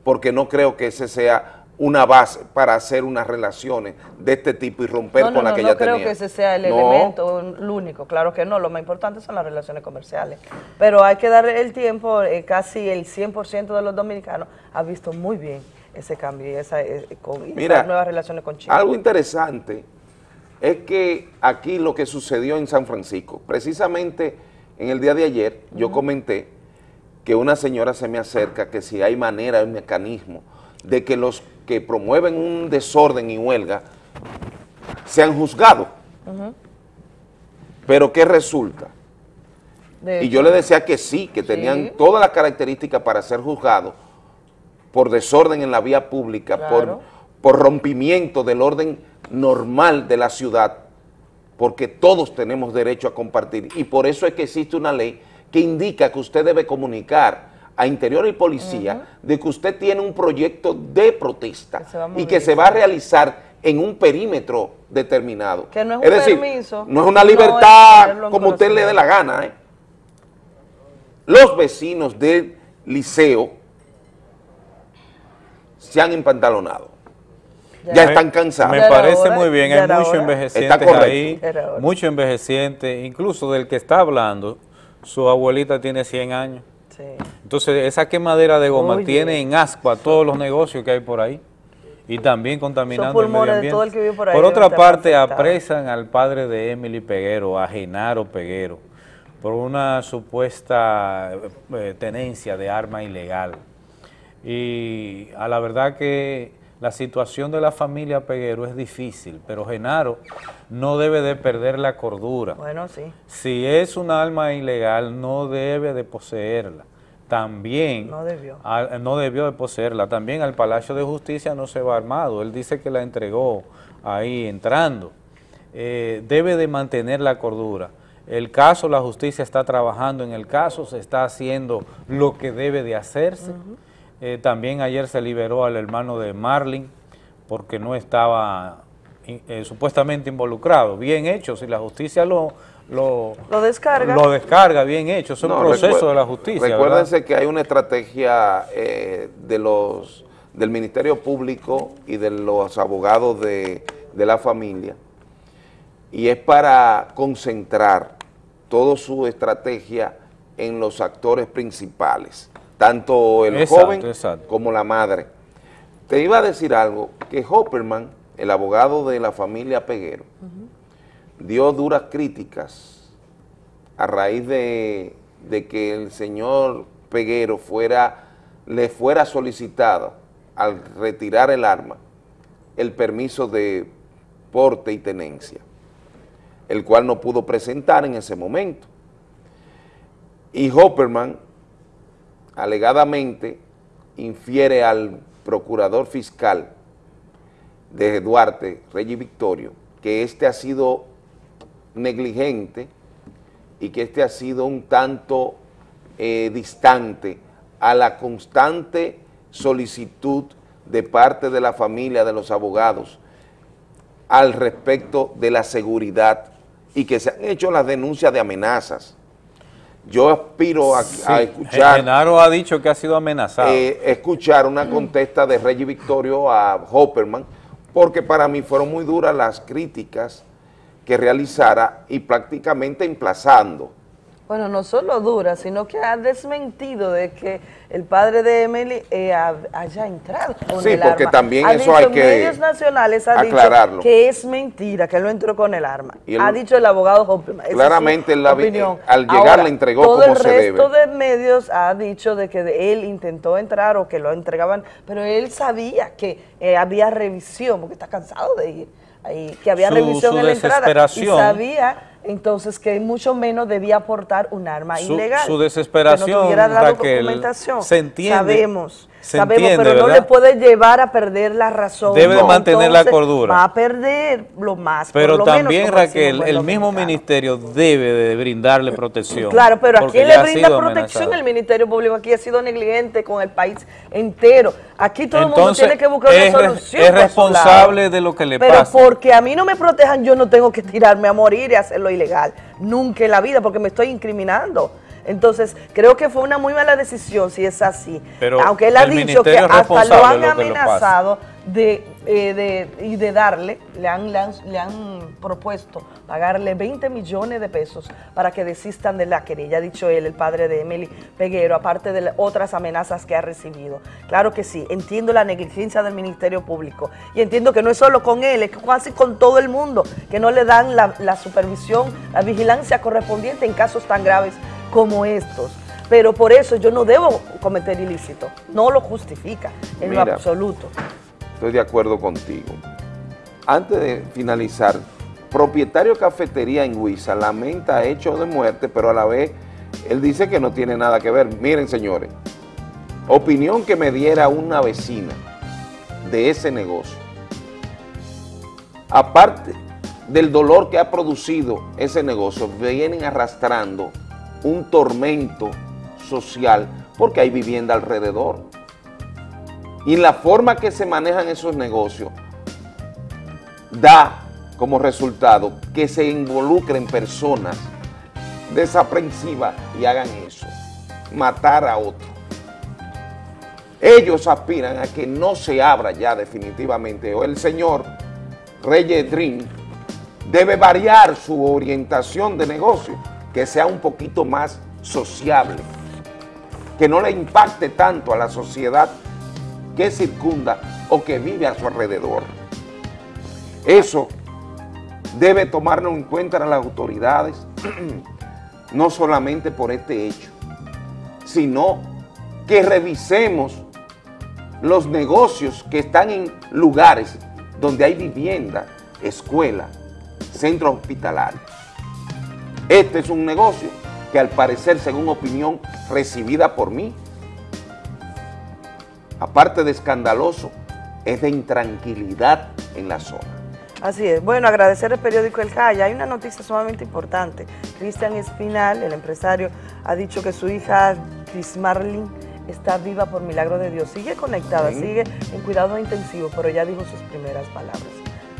porque no creo que ese sea una base para hacer unas relaciones de este tipo y romper No, no, con la no, que no ya creo tenía. que ese sea el No. elemento, el único, claro que no, lo más importante son las relaciones comerciales. Pero hay que dar el tiempo, eh, casi el 100% de los dominicanos ha visto muy bien ese cambio y, esa, eh, con, y Mira, esas nuevas relaciones con China. Algo interesante es que aquí lo que sucedió en San Francisco, precisamente en el día de ayer yo comenté que una señora se me acerca que si hay manera, hay mecanismo de que los que promueven un desorden y huelga sean juzgados. Ujú. Pero ¿qué resulta? De Y yo le decía que sí, que tenían Sí. todas las características para ser juzgados por desorden en la vía pública, Claro. por, por rompimiento del orden normal de la ciudad, porque todos tenemos derecho a compartir. Y por eso es que existe una ley que indica que usted debe comunicar a Interior y Policía de que usted tiene un proyecto de protesta y que se va a realizar en un perímetro determinado. Que no es un decir, permiso, no es una no es libertad como usted le dé la gana. ¿eh? Los vecinos del liceo se han empantalonado. Ya, están cansados. Me parece muy bien, hay muchos envejecientes Está correcto. ahí, muchos envejecientes, incluso del que está hablando, su abuelita tiene 100 años. Entonces, esa quemadera de goma Oye. tiene en asco a todos los negocios que hay por ahí y también contaminando el medio ambiente. el que por ahí Por deben otra parte, apresan al padre de Emily Peguero, a Genaro Peguero, por una supuesta eh, tenencia de arma ilegal. Y a la verdad que la situación de la familia Peguero es difícil, pero Genaro no debe de perder la cordura. Bueno, sí. Si es un arma ilegal, no debe de poseerla. También No debió. al- no debió de poseerla. También al Palacio de Justicia no se va armado. Él dice que la entregó ahí entrando. Eh, debe de mantener la cordura. El caso, la justicia está trabajando en el caso, se está haciendo lo que debe de hacerse. Eh, también ayer se liberó al hermano de Marlin porque no estaba in- eh, supuestamente involucrado. Bien hecho, si la justicia lo, lo, Lo descarga. lo descarga, bien hecho. Es un No, proceso de la justicia. ¿verdad? Recuérdense que hay una estrategia eh, de los del Ministerio Público y de los abogados de, de la familia y es para concentrar toda su estrategia en los actores principales, tanto el Exacto, joven exacto. como la madre. Te iba a decir algo, que Hopperman, el abogado de la familia Peguero, dio duras críticas a raíz de, de que el señor Peguero fuera, le fuera solicitado al retirar el arma el permiso de porte y tenencia, el cual no pudo presentar en ese momento. Y Hopperman alegadamente infiere al procurador fiscal de Duarte, Reyes Victorio, que este ha sido negligente y que este ha sido un tanto eh, distante a la constante solicitud de parte de la familia de los abogados al respecto de la seguridad y que se han hecho las denuncias de amenazas. Yo aspiro a, escuchar Genaro ha dicho que ha sido amenazado. eh, escuchar una contesta de Reggie Victorio a Hopperman, porque para mí fueron muy duras las críticas que realizara y prácticamente emplazando. Bueno, no solo dura, sino que ha desmentido de que el padre de Emily eh, ha- haya entrado con Sí, el porque arma. también Ha eso dicho hay que medios nacionales ha aclararlo. dicho que es mentira, que él no entró con el arma. Ha dicho el abogado Claramente la opinión. al llegar Ahora, la entregó todo como el se resto debe. de medios ha dicho de que de- él intentó entrar o que lo entregaban, pero él sabía que eh, había revisión, porque está cansado de ir que había Su- revisión su en la entrada y sabía entonces que mucho menos debía aportar un arma Su- ilegal. su desesperación, que no Raquel, documentación. se entiende, Sabemos, se sabemos, entiende, pero no le puede llevar a perder la razón. Debe de mantener la entonces cordura. Va a perder lo más. por Pero lo menos, también, como decimos Raquel, el mismo ministerio debe de brindarle protección. Claro, pero ¿a quién le brinda protección amenazado. el Ministerio Público? Aquí ha sido negligente con el país entero. Aquí todo el mundo Entonces, tiene que buscar es una solución. es responsable de lo que le pero pasa. porque a mí no me protejan, yo no tengo que tirarme a morir y hacerlo ilegal. Nunca en la vida, porque me estoy incriminando. Entonces, creo que fue una muy mala decisión si es así. Pero Aunque él ha dicho que hasta lo han lo amenazado de, eh, de- y de darle, le han, le, han, le han propuesto pagarle 20 millones de pesos para que desistan de la querella, ha dicho él, el padre de Emily Peguero, aparte de otras amenazas que ha recibido. Claro que sí, entiendo la negligencia del Ministerio Público y entiendo que no es solo con él, es casi con todo el mundo, que no le dan la, la supervisión, la vigilancia correspondiente en casos tan graves como estos. pero por eso yo no debo cometer ilícito. No lo justifica en lo absoluto. Estoy de acuerdo contigo. Antes de finalizar, propietario de cafetería en Huiza lamenta hecho de muerte, pero a la vez él dice que no tiene nada que ver. Miren, señores, opinión que me diera una vecina de ese negocio. Aparte del dolor que ha producido ese negocio, vienen arrastrando un tormento social porque hay vivienda alrededor. Y la forma que se manejan esos negocios da como resultado que se involucren personas desaprensivas y hagan eso, matar a otro. Ellos aspiran a que no se abra ya definitivamente, o el señor Reyes Dream debe variar su orientación de negocio, que sea un poquito más sociable, que no le impacte tanto a la sociedad que circunda o que vive a su alrededor. Eso debe tomarlo en cuenta las autoridades, <clears throat> no solamente por este hecho, sino que revisemos los negocios que están en lugares donde hay vivienda, escuela, centros hospitalarios. Este es un negocio que al parecer, según opinión recibida por mí, aparte de escandaloso, es de intranquilidad en la zona. Así es. Bueno, agradecer al periódico El Jaya. Hay una noticia sumamente importante. Cristian Espinal, el empresario, ha dicho que su hija Marlin está viva por milagro de Dios. Sigue conectada, Sí. sigue en cuidado intensivo, pero ya dijo sus primeras palabras.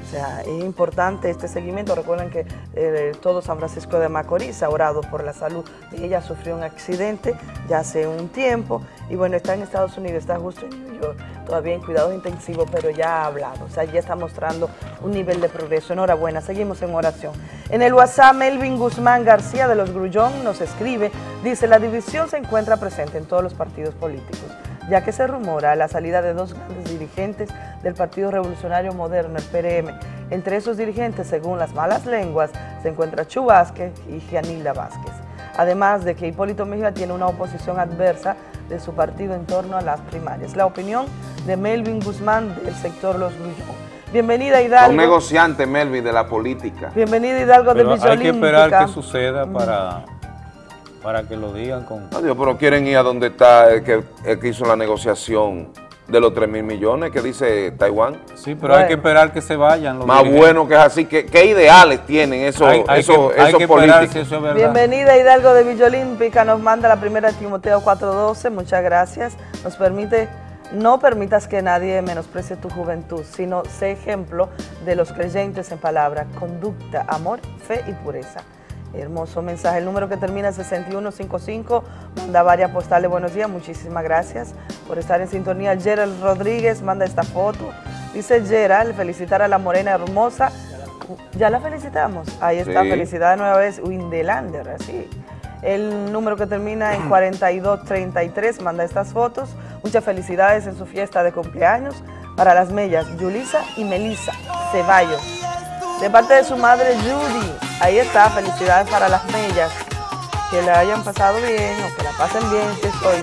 O sea, es importante este seguimiento. Recuerden que eh, todo San Francisco de Macorís ha orado por la salud. Ella sufrió un accidente ya hace un tiempo y bueno, está en Estados Unidos, está justo en New York, todavía en cuidados intensivos, pero ya ha hablado. O sea, ya está mostrando un nivel de progreso. Enhorabuena, seguimos en oración. En el WhatsApp, Melvin Guzmán García de los Grullón nos escribe, dice, la división se encuentra presente en todos los partidos políticos ya que se rumora la salida de dos grandes dirigentes del Partido Revolucionario Moderno, el PRM. Entre esos dirigentes, según las malas lenguas, se encuentra Chu Vázquez y Gianilda Vázquez. Además de que Hipólito Mejía tiene una oposición adversa de su partido en torno a las primarias. La opinión de Melvin Guzmán del sector Los Grullón. Bienvenida Hidalgo. Un negociante, Melvin, de la política. Bienvenida Hidalgo de Pero Villa hay que esperar que suceda para, para que lo digan con... Adiós, pero quieren ir a donde está el que, el que hizo la negociación de los 3 mil millones que dice Taiwán. Sí, pero hay que esperar que se vayan los Más dirigentes. bueno que es así. ¿Qué, qué ideales tienen esos, Hay- hay esos, que- hay esos que esperar políticos? si eso es. Bienvenida Hidalgo de Villa Olímpica, nos manda la primera Timoteo 4.12, muchas gracias. Nos permite, no permitas que nadie menosprecie tu juventud, sino sé ejemplo de los creyentes en palabra, conducta, amor, fe y pureza. Hermoso mensaje. El número que termina en 6155 manda varias postales. Buenos días, muchísimas gracias por estar en sintonía. Gerald Rodríguez manda esta foto. Dice Gerald, felicitar a la morena hermosa. Ya la felicitamos. Ahí está, Sí. felicidades nueva vez. Windelander, así. El número que termina en <clears throat> 4233 manda estas fotos. Muchas felicidades en su fiesta de cumpleaños para las mellas Yulisa y Melissa Ceballos. De parte de su madre Judy. Ahí está, felicidades para las mellas. Que la hayan pasado bien o que la pasen bien, que estoy.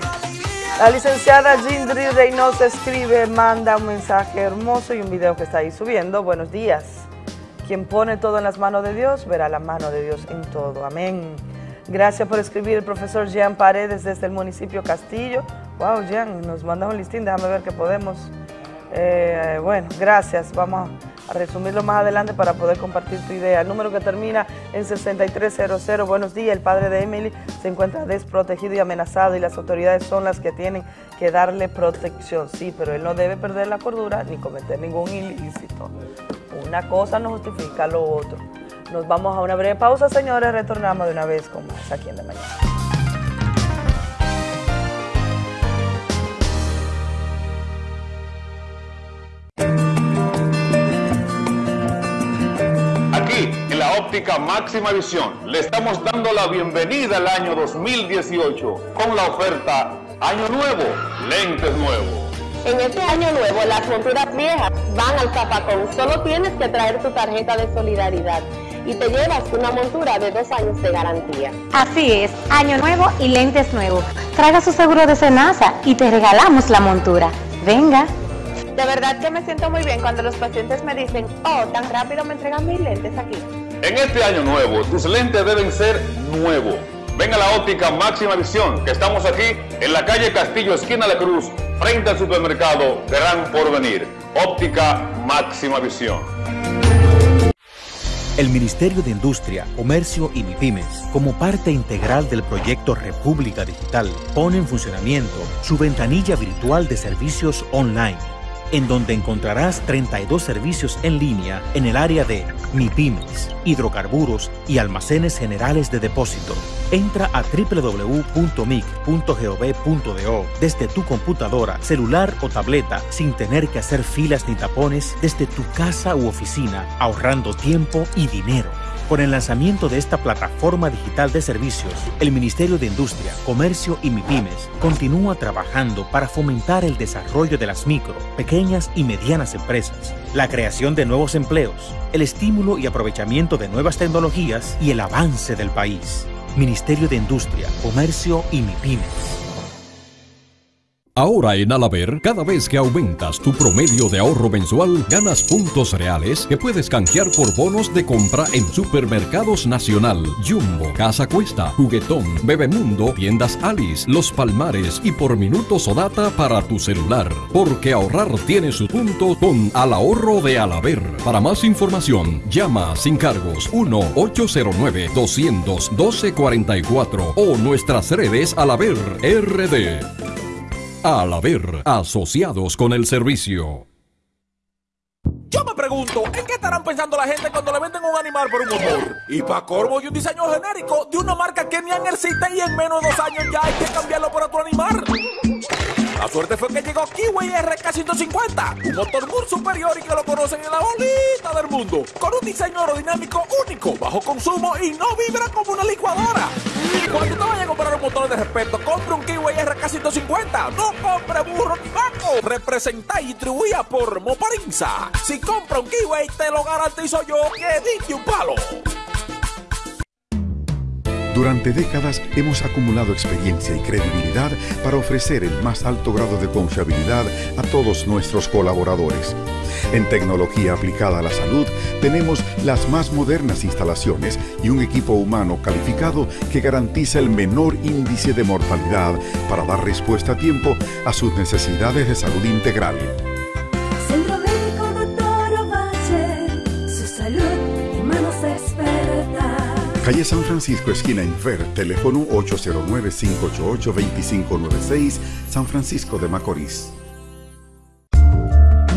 La licenciada Jindri Reynoso escribe, manda un mensaje hermoso y un video que está ahí subiendo. Buenos días. Quien pone todo en las manos de Dios, verá la mano de Dios en todo. Amén. Gracias por escribir el profesor Jean Paredes desde el municipio Castillo. Wow, Jean, nos manda un listín, déjame ver que podemos. Eh, bueno, gracias. Vamos a resumirlo más adelante para poder compartir tu idea. El número que termina en 6300. Buenos días. El padre de Emily se encuentra desprotegido y amenazado y las autoridades son las que tienen que darle protección. Sí, pero él no debe perder la cordura ni cometer ningún ilícito. Una cosa no justifica lo otro. Nos vamos a una breve pausa, señores. Retornamos de una vez con más aquí en De Mañana. La óptica máxima visión, le estamos dando la bienvenida al año 2018 con la oferta Año Nuevo, lentes nuevos. En este año nuevo, las monturas viejas van al zapacón. Solo tienes que traer tu tarjeta de solidaridad. y te llevas una montura de dos años de garantía. Así es, año nuevo y lentes nuevos. Traiga su seguro de Senasa y te regalamos la montura. Venga. De verdad que me siento muy bien cuando los pacientes me dicen, oh, tan rápido me entregan mis lentes aquí. En este año nuevo, tus lentes deben ser nuevos. Ven a la óptica Máxima Visión, que estamos aquí en la calle Castillo, esquina La Cruz, frente al supermercado Gran Porvenir. Óptica Máxima Visión. El Ministerio de Industria, Comercio y MIPIMES, como parte integral del proyecto República Digital, pone en funcionamiento su ventanilla virtual de servicios online en donde encontrarás 32 servicios en línea en el área de MIPIMES, hidrocarburos y almacenes generales de depósito. Entra a www.mic.gov.do desde tu computadora, celular o tableta sin tener que hacer filas ni tapones desde tu casa u oficina, ahorrando tiempo y dinero. Con el lanzamiento de esta plataforma digital de servicios, el Ministerio de Industria, Comercio y MIPIMES continúa trabajando para fomentar el desarrollo de las micro, pequeñas y medianas empresas, la creación de nuevos empleos, el estímulo y aprovechamiento de nuevas tecnologías y el avance del país. Ministerio de Industria, Comercio y MIPIMES. Ahora en Alaber, cada vez que aumentas tu promedio de ahorro mensual, ganas puntos reales que puedes canjear por bonos de compra en Supermercados Nacional, Jumbo, Casa Cuesta, Juguetón, Bebemundo, Tiendas Alice, Los Palmares y por minutos o data para tu celular. Porque ahorrar tiene su punto con Al Ahorro de Alaber. Para más información, llama sin cargos 1-809-212-44 o nuestras redes Alaber RD. Al haber asociados con el servicio. Yo me pregunto, ¿en qué estarán pensando la gente cuando le venden un animal por un motor? Y para corvo y un diseño genérico de una marca que ni han existe y en menos de dos años ya hay que cambiarlo por otro animal. La suerte fue que llegó Kiwi RK150, un motor muy superior y que lo conocen en la bolita del mundo, con un diseño aerodinámico único, bajo consumo y no vibra como una licuadora. Cuando te vayas a comprar un motor de respeto, compre un Kiwi RK150, no compre burro ni vaco. Representa y distribuía por Moparinza. Si compra un Kiwi, te lo garantizo yo que diste un palo. Durante décadas hemos acumulado experiencia y credibilidad para ofrecer el más alto grado de confiabilidad a todos nuestros colaboradores. En tecnología aplicada a la salud tenemos las más modernas instalaciones y un equipo humano calificado que garantiza el menor índice de mortalidad para dar respuesta a tiempo a sus necesidades de salud integral. Calle San Francisco, esquina Infer, teléfono 809-588-2596, San Francisco de Macorís.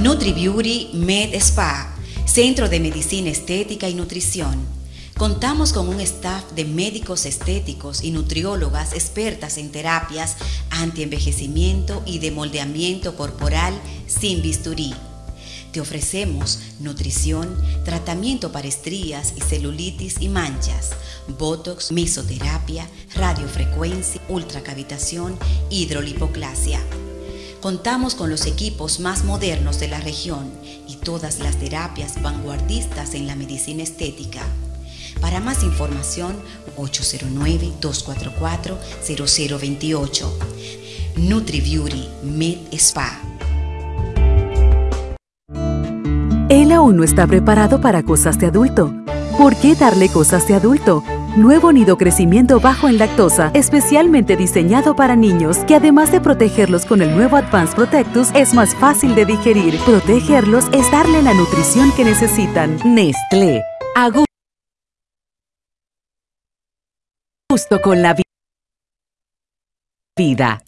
NutriBeauty Med Spa, Centro de Medicina Estética y Nutrición. Contamos con un staff de médicos estéticos y nutriólogas expertas en terapias antienvejecimiento y de moldeamiento corporal sin bisturí. Te ofrecemos nutrición, tratamiento para estrías y celulitis y manchas, botox, mesoterapia, radiofrecuencia, ultracavitación, hidrolipoclasia. Contamos con los equipos más modernos de la región y todas las terapias vanguardistas en la medicina estética. Para más información, 809-244-0028. NutriBeauty Med Spa. Aún no está preparado para cosas de adulto. ¿Por qué darle cosas de adulto? Nuevo nido crecimiento bajo en lactosa, especialmente diseñado para niños, que además de protegerlos con el nuevo Advanced Protectus, es más fácil de digerir. Protegerlos es darle la nutrición que necesitan. Nestlé. A gu- gusto con la vi- vida.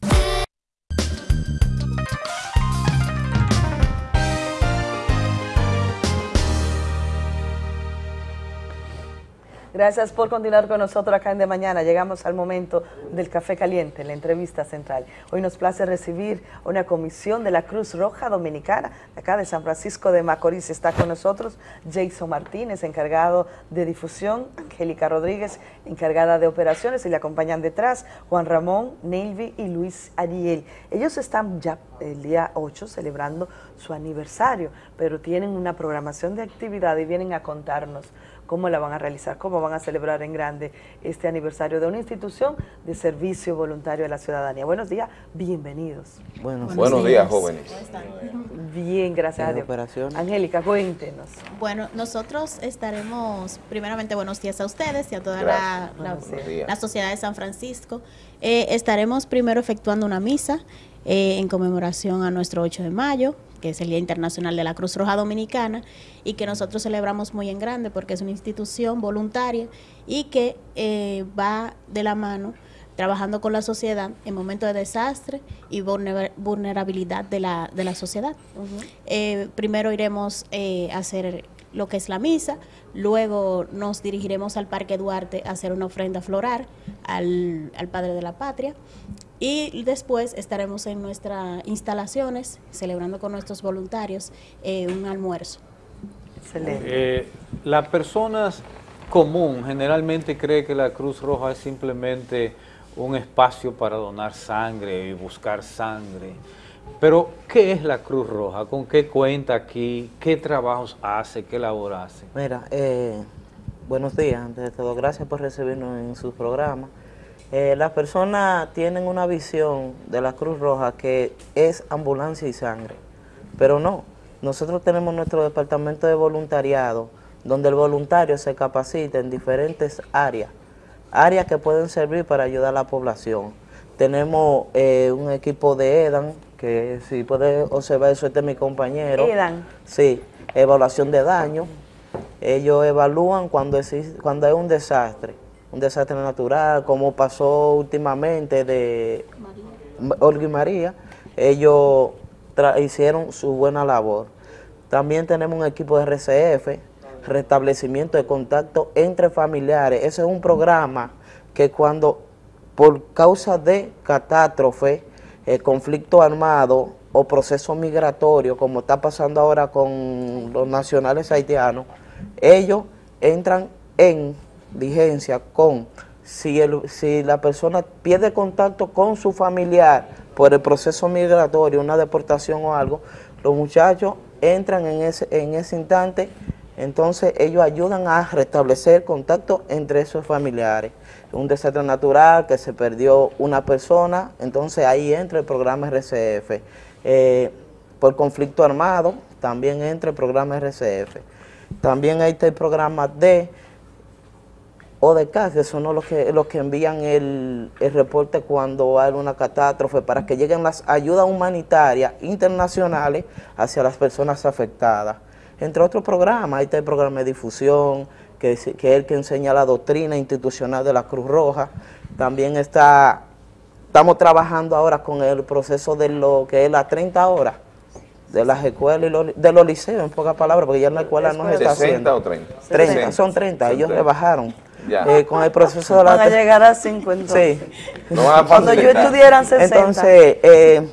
Gracias por continuar con nosotros acá en De Mañana. Llegamos al momento del café caliente, la entrevista central. Hoy nos place recibir una comisión de la Cruz Roja Dominicana, acá de San Francisco de Macorís. Está con nosotros Jason Martínez, encargado de difusión, Angélica Rodríguez, encargada de operaciones, y le acompañan detrás Juan Ramón, Nelvi y Luis Ariel. Ellos están ya el día 8 celebrando su aniversario, pero tienen una programación de actividad y vienen a contarnos cómo la van a realizar, cómo van a celebrar en grande este aniversario de una institución de servicio voluntario a la ciudadanía. Buenos días, bienvenidos. Buenos, Buenos días, jóvenes. Bien, gracias a Dios. Angélica, cuéntenos. Bueno, nosotros estaremos, primeramente, buenos días a ustedes y a toda la, la, la, sociedad de San Francisco. Eh, estaremos primero efectuando una misa eh, en conmemoración a nuestro 8 de mayo, que es el Día Internacional de la Cruz Roja Dominicana, y que nosotros celebramos muy en grande porque es una institución voluntaria y que eh, va de la mano trabajando con la sociedad en momentos de desastre y vulnerabilidad de la, de la sociedad. Eh, primero iremos a hacer lo que es la misa, luego nos dirigiremos al Parque Duarte a hacer una ofrenda floral al, al Padre de la Patria y después estaremos en nuestras instalaciones celebrando con nuestros voluntarios eh, un almuerzo. Excelente. Eh, la persona común generalmente cree que la Cruz Roja es simplemente un espacio para donar sangre y buscar sangre. Pero, ¿qué es la Cruz Roja? ¿Con qué cuenta aquí? ¿Qué trabajos hace? ¿Qué labor hace? Mira, eh, buenos días. Antes de todo, gracias por recibirnos en su programa. Eh, las personas tienen una visión de la Cruz Roja que es ambulancia y sangre, pero no. Nosotros tenemos nuestro departamento de voluntariado, donde el voluntario se capacita en diferentes áreas, áreas que pueden servir para ayudar a la población. Tenemos eh, un equipo de EDAN, que si puede observar eso, este es mi compañero. EDAN. Sí, evaluación de daño. Ellos evalúan cuando, cuando hay un desastre un desastre natural, como pasó últimamente de Olga y María, ellos hicieron su buena labor. También tenemos un equipo de RCF, restablecimiento de contacto entre familiares. Ese es un programa que cuando por causa de catástrofe, eh, conflicto armado o proceso migratorio, como está pasando ahora con los nacionales haitianos, ellos entran en vigencia con si, el, si la persona pierde contacto con su familiar por el proceso migratorio, una deportación o algo, los muchachos entran en ese, en ese instante, entonces ellos ayudan a restablecer contacto entre esos familiares. Un desastre natural que se perdió una persona, entonces ahí entra el programa RCF. Eh, por conflicto armado, también entra el programa RCF. También ahí está el programa de o de casa, son los que, los que envían el, reporte cuando hay una catástrofe para que lleguen las ayudas humanitarias internacionales hacia las personas afectadas. Entre otros programas, ahí está el programa de difusión, que, que es el que enseña la doctrina institucional de la Cruz Roja. También está, estamos trabajando ahora con el proceso de lo que es las 30 horas de las escuelas y los, de los liceos, en pocas palabras, porque ya en la escuela no se está haciendo. o 30? 30, son 30, ellos rebajaron. Eh, con el proceso de la... Van a llegar a 5 entonces. Sí. Cuando yo estudiara 60. Entonces, eh,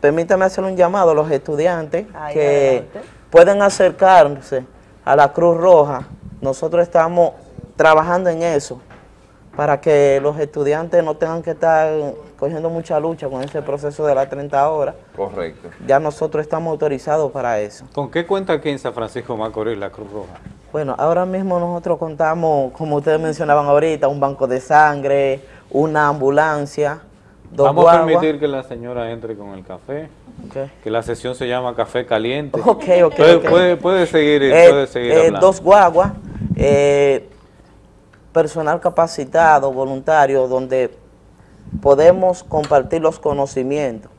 permítame hacer un llamado a los estudiantes que pueden acercarse a la Cruz Roja. Nosotros estamos trabajando en eso para que los estudiantes no tengan que estar cogiendo mucha lucha con ese proceso de las 30 horas. Correcto. Ya nosotros estamos autorizados para eso. ¿Con qué cuenta aquí en San Francisco Macorís la Cruz Roja? Bueno, ahora mismo nosotros contamos, como ustedes mencionaban ahorita, un banco de sangre, una ambulancia, dos Vamos a permitir que la señora entre con el café, que la sesión se llama Café Caliente. Ok, ok, puede, puede, seguir, eh, puede seguir eh, Dos guaguas, eh, personal capacitado, voluntario, donde podemos compartir los conocimientos,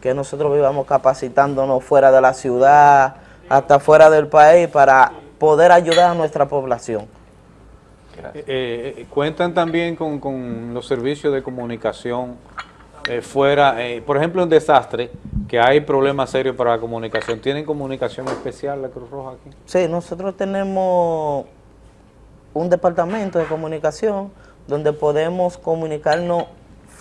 que nosotros vivamos capacitándonos fuera de la ciudad, hasta fuera del país, para poder ayudar a nuestra población. Eh, eh, cuentan también con, los servicios de comunicación eh, fuera, por ejemplo en desastre, que hay problemas serios para la comunicación. ¿Tienen comunicación especial la Cruz Roja aquí? Sí, nosotros tenemos un departamento de comunicación donde podemos comunicarnos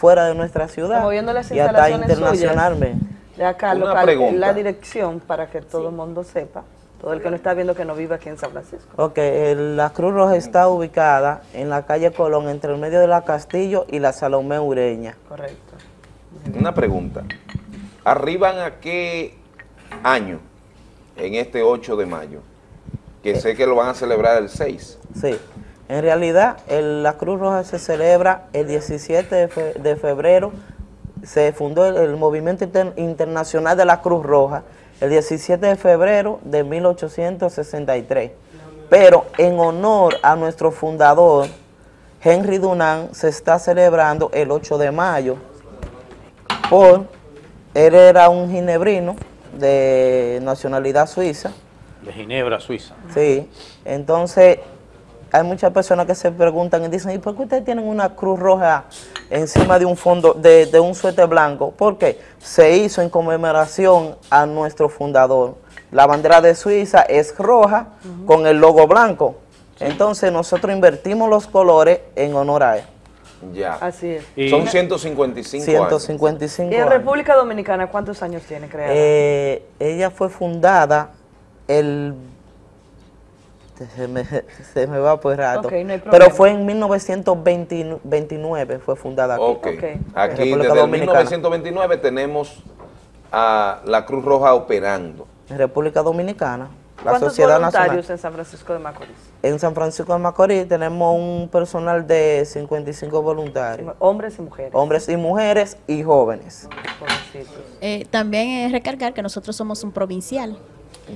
fuera de nuestra ciudad y hasta internacionalmente. De acá, local, la dirección para que todo el mundo sepa. Todo el que no está viendo que no vive aquí en San Francisco. Ok, la Cruz Roja está ubicada en la calle Colón, entre el medio de la Castillo y la Salomé Ureña. Correcto. Una pregunta. ¿Arriban a qué año en este 8 de mayo? que sé que lo van a celebrar el 6. Sí. En realidad, el- la Cruz Roja se celebra el 17 de, fe- de febrero. Se fundó el, el Movimiento Inter- Internacional de la Cruz Roja el 17 de febrero de 1863. Pero en honor a nuestro fundador, Henry Dunant, se está celebrando el 8 de mayo. Por, él era un ginebrino de nacionalidad suiza. De Ginebra, Suiza. Sí, entonces hay muchas personas que se preguntan y dicen, ¿y por qué ustedes tienen una cruz roja encima de un fondo, de, de un suéter blanco? Porque se hizo en conmemoración a nuestro fundador. La bandera de Suiza es roja con el logo blanco. Entonces nosotros invertimos los colores en honor a él. Ya. Así es. Son 155 años. 155 ¿Y en años. República Dominicana cuántos años tiene creada? Eh, ella fue fundada el... Se me, <laughs> se me va por rato. No Pero fue en 1929 fue fundada aquí. Ok. en Aquí desde Dominicana. 1929 tenemos a la Cruz Roja operando. En República Dominicana. La ¿Cuántos Sociedad voluntarios Nacional. en San Francisco de Macorís? En San Francisco de Macorís tenemos un personal de 55 voluntarios. Hombres y mujeres. Hombres y mujeres y jóvenes. Eh, también es recargar que nosotros somos un provincial.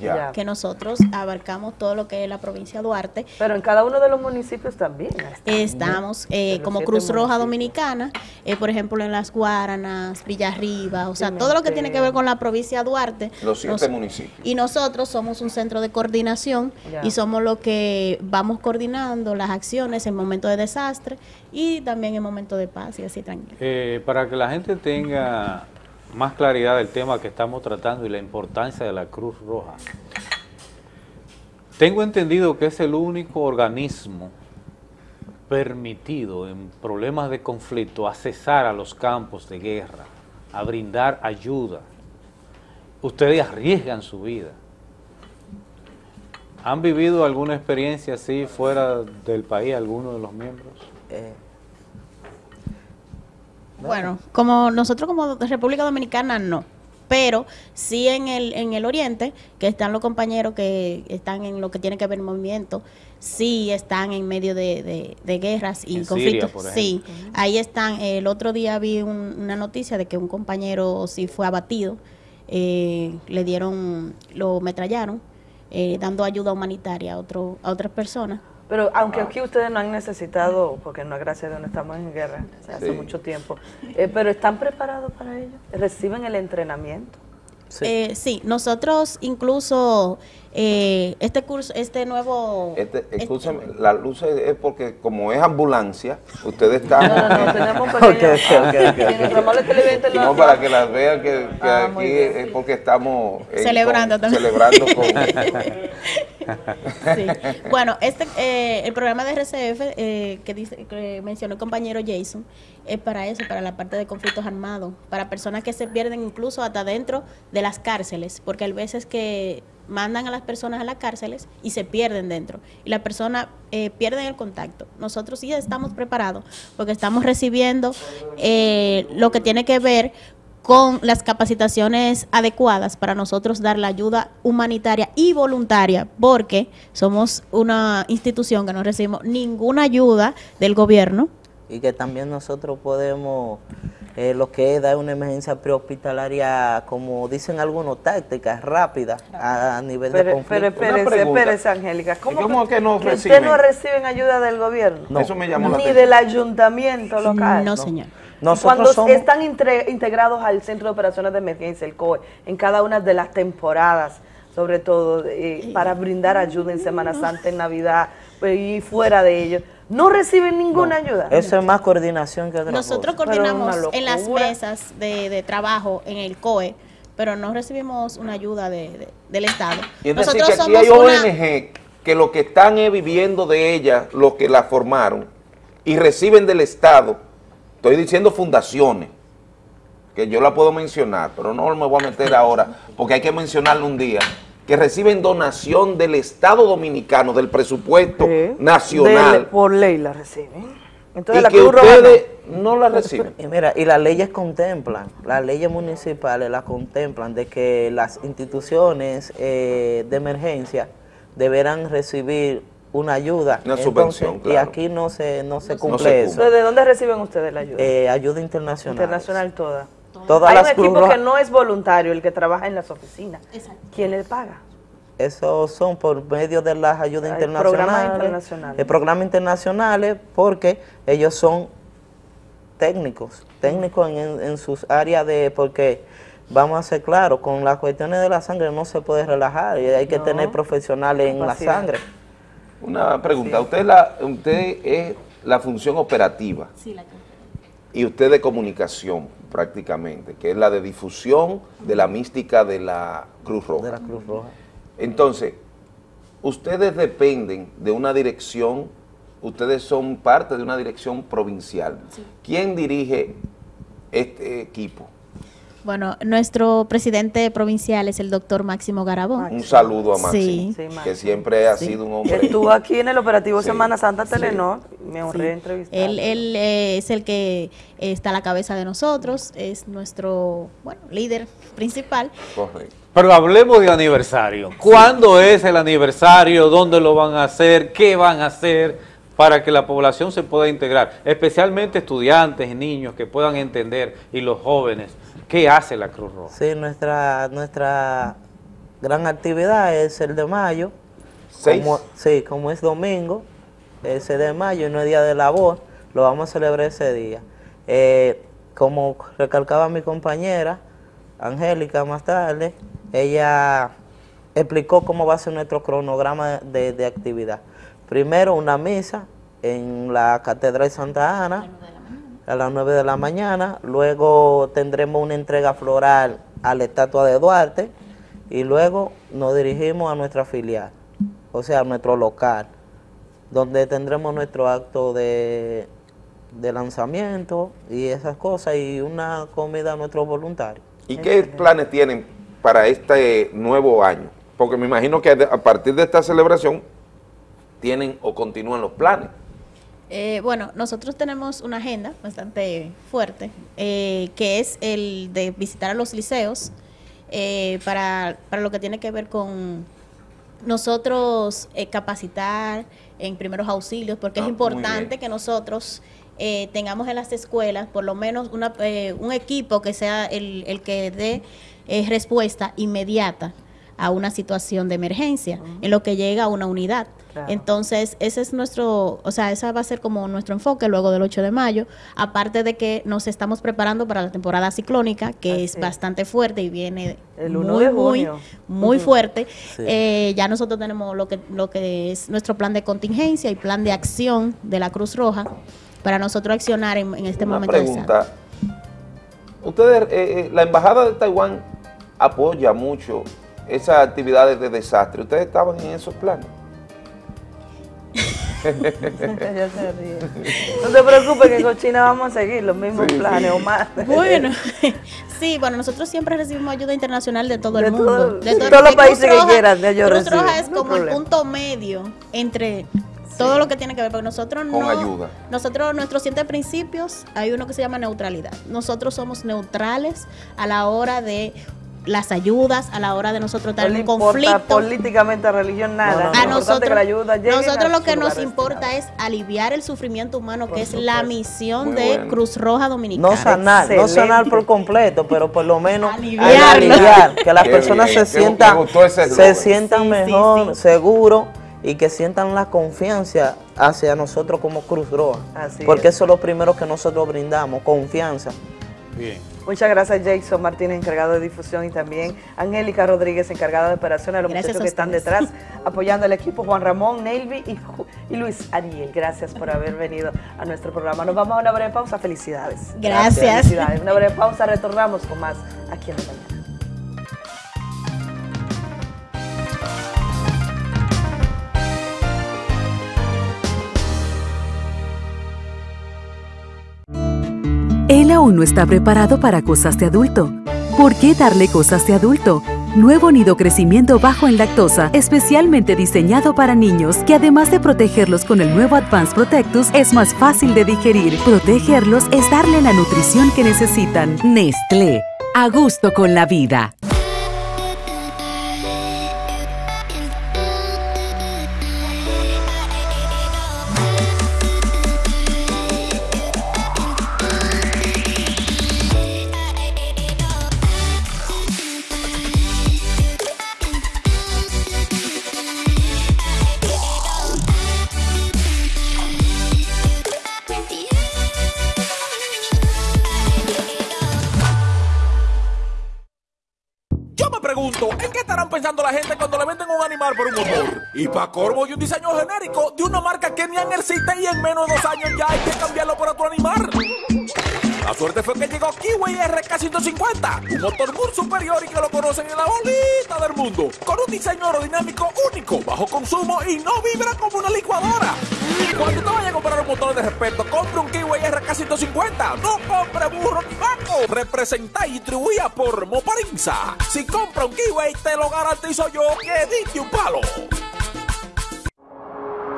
Ya. Que nosotros abarcamos todo lo que es la provincia de Duarte. Pero en cada uno de los municipios también. Estamos eh, como Cruz Roja municipios. Dominicana, eh, por ejemplo en Las Guaranas, Villarriba, o sea, todo lo que tiene que ver con la provincia de Duarte. Los siete nos- municipios. Y nosotros somos un centro de coordinación Ya. y somos los que vamos coordinando las acciones en momentos de desastre y también en momentos de paz y así tranquilo. Eh, para que la gente tenga más claridad del tema que estamos tratando y la importancia de la Cruz Roja. Tengo entendido que es el único organismo permitido en problemas de conflicto a cesar a los campos de guerra, a brindar ayuda. Ustedes arriesgan su vida. ¿Han vivido alguna experiencia así fuera del país, alguno de los miembros? Eh, Bueno, como nosotros como República Dominicana no, pero sí en el en el Oriente, que están los compañeros que están en lo que tiene que ver movimiento, sí están en medio de, de- de guerras y En conflictos. Siria, por sí, ahí están. El otro día vi un- una noticia de que un compañero sí fue abatido, eh, le dieron, lo metrallaron, eh, dando ayuda humanitaria a otro a otras personas. Pero aunque aquí ustedes no han necesitado, porque no, gracias a Dios no estamos en guerra hace Sí. mucho tiempo, eh, pero ¿están preparados para ello? ¿Reciben el entrenamiento? Sí. sí, nosotros incluso eh, este curso, este nuevo... Este, escúchame, la luz es es porque como es ambulancia, ustedes están... No, no, no, tenemos un <laughs> pequeño- Y nuestro amable televidente lo- No, para que las vean que, que Ah, aquí bien. es porque estamos... Celebrando con- también. Celebrando con... <laughs> Sí. Bueno, este eh, el programa de RCF eh, que dice que mencionó el compañero Jason es para eso, para la parte de conflictos armados, para personas que se pierden incluso hasta dentro de las cárceles, porque hay veces que mandan a las personas a las cárceles y se pierden dentro y las personas eh, el contacto. Nosotros sí estamos preparados porque estamos recibiendo eh, lo que tiene que ver con las capacitaciones adecuadas para nosotros dar la ayuda humanitaria y voluntaria, porque somos una institución que no recibimos ninguna ayuda del gobierno. Y que también nosotros podemos, eh, lo que es dar una emergencia prehospitalaria, como dicen algunos, tácticas rápidas a, a nivel de Pero, conflicto. pero espérese, espérese, Angélica. ¿Cómo, ¿Cómo que no ustedes reciben? no reciben ayuda del gobierno? No. Eso me llamó la Ni atención. del ayuntamiento local. No, señor. Nosotros Cuando somos- están integrados al Centro de Operaciones de Emergencia, el COE, en cada una de las temporadas, sobre todo, eh, para brindar ayuda en Semana Santa, en Navidad pues, y fuera de ello, no reciben ninguna ayuda. Eso es más coordinación que otra Nosotros cosa. coordinamos en las mesas de, de trabajo en el COE, pero no recibimos una ayuda de- de- del Estado. Y es decir, Nosotros que aquí somos hay una- ONG que lo que están es viviendo de ellas, lo que la formaron, y reciben del Estado, estoy diciendo fundaciones, que yo la puedo mencionar, pero no me voy a meter ahora, porque hay que mencionarlo un día, que reciben donación del Estado Dominicano, del presupuesto nacional, De- por ley la reciben. Entonces y la que Cruz Roja ustedes no la reciben. Y mira, y las leyes contemplan, las leyes municipales las contemplan de que las instituciones eh, de emergencia deberán recibir una ayuda. Una Entonces, subvención, Y claro. aquí no se, no se No cumple se eso. ¿De dónde reciben ustedes la ayuda? Eh, ayuda internacional. Internacional toda. Todas Hay las un Cruz equipo Roja- que no es voluntario, el que trabaja en las oficinas. ¿Quién le paga? Eso son por medio de las ayudas Hay internacionales. programas internacionales. eh, programas internacionales porque ellos son técnicos, técnicos en, sus áreas de, porque vamos a ser claros, con las cuestiones de la sangre no se puede relajar y hay que No. tener profesionales en la sangre. Una pregunta, usted, la, usted es la función operativa Sí, la y usted de comunicación prácticamente, que es la de difusión de la mística de la Cruz Roja. De la Cruz Roja. Entonces, ustedes dependen de una dirección, ustedes son parte de una dirección provincial. ¿Quién dirige este equipo? Bueno, nuestro presidente provincial es el doctor Máximo Garabón. Un saludo a Máximo, Sí. que siempre ha Sí. sido un hombre. Estuvo aquí en el operativo Sí, Semana Santa sí. Telenor, me honré Sí. entrevistar. Él, él, eh, es el que está a la cabeza de nosotros, es nuestro bueno, líder principal. Correcto. Pero hablemos de aniversario. ¿Cuándo es el aniversario? ¿Dónde lo van a hacer? ¿Qué van a hacer para que la población se pueda integrar? Especialmente estudiantes, niños que puedan entender y los jóvenes. ¿Qué hace la Cruz Roja? Sí, nuestra, nuestra gran actividad es el de mayo. ¿Seis? Como, sí, como es domingo, ese de mayo y no es día de labor, lo vamos a celebrar ese día. Eh, como recalcaba mi compañera, Angélica, más tarde, ella explicó cómo va a ser nuestro cronograma de, de actividad. Primero una misa en la Catedral Santa Ana a las 9 de la mañana, luego tendremos una entrega floral a la estatua de Duarte y luego nos dirigimos a nuestra filial, o sea, a nuestro local, donde tendremos nuestro acto de, de lanzamiento y esas cosas y una comida a nuestros voluntarios. ¿Y qué planes tienen para este nuevo año? Porque me imagino que a partir de esta celebración tienen o continúan los planes. Eh, bueno, nosotros tenemos una agenda bastante fuerte, eh, que es el de visitar a los liceos eh, para, para lo que tiene que ver con nosotros eh, capacitar en primeros auxilios, porque Ah, es muy importante que nosotros eh, tengamos en las escuelas por lo menos una, un equipo que sea el, el que dé respuesta inmediata a una situación de emergencia, en lo que llega a una unidad. Claro. Entonces, ese es nuestro, o sea, esa va a ser como nuestro enfoque luego del 8 de mayo, aparte de que nos estamos preparando para la temporada ciclónica, que es es. bastante fuerte y viene El 1 muy, de muy, muy fuerte. Sí. Eh, ya nosotros tenemos lo que, lo que es nuestro plan de contingencia y plan de acción de la Cruz Roja para nosotros accionar en, en este Una momento. pregunta. Ustedes, eh, eh, la embajada de Taiwán apoya mucho esas actividades de desastre. ¿Ustedes estaban en esos planes? <laughs> No te preocupes que con China vamos a seguir los mismos Sí, planes sí. o más. Bueno, <laughs> sí, bueno, nosotros siempre recibimos ayuda internacional de todo De el mundo. todo- de de todo- todos los Cruz países que Roja- quieran, de ellos Cruz reciben, Roja es no como el punto medio entre todo lo que tiene que ver, porque nosotros Con no... ayuda. Nosotros, nuestros siete principios, hay uno que se llama neutralidad. Nosotros somos neutrales a la hora de las ayudas, a la hora de nosotros No estar le en un conflicto. políticamente, religión, nada. A Lo importante nosotros, que la ayuda nosotros a lo que nos importa es aliviar el sufrimiento humano, que es la misión Muy de bueno. Cruz Roja Dominicana. No sanar, no Excelente. sanar por completo, pero por lo menos Aliviarlo. aliviar, que las personas bien, se sientan, gustó ese se sientan Sí, mejor, sí. seguros y que sientan la confianza hacia nosotros como Cruz Roja. Así porque es. eso es lo primero que nosotros brindamos, confianza. Bien. Muchas gracias Jason Martínez, encargado de difusión, y también Angélica Rodríguez, encargada de operaciones, a los Gracias muchachos a que están detrás apoyando al equipo, Juan Ramón, Nelvi y, Luis Ariel. Gracias por haber venido a nuestro programa. Nos vamos a una breve pausa. Felicidades. Gracias. Felicidades. Una breve pausa, retornamos con más aquí en la mañana. Él aún no está preparado para cosas de adulto. ¿Por qué darle cosas de adulto? Nuevo nido crecimiento bajo en lactosa, especialmente diseñado para niños, que además de protegerlos con el nuevo Advanced Protectus, es más fácil de digerir. Protegerlos es darle la nutrición que necesitan. Nestlé. A gusto con la vida. Corvo y un diseño genérico de una marca que ni existe y en menos de dos años ya hay que cambiarlo por otro animal. La suerte fue que llegó Kiwi RK150, un motor muy superior y que lo conocen en la bolita del mundo, con un diseño aerodinámico único, bajo consumo y no vibra como una licuadora. Cuando te vayas a comprar un motor de respeto, compre un Kiwi RK150, no compre burro ni vaco. Representa y distribuida por Moparinza. Si compra un Kiwi, te lo garantizo yo que diste un palo.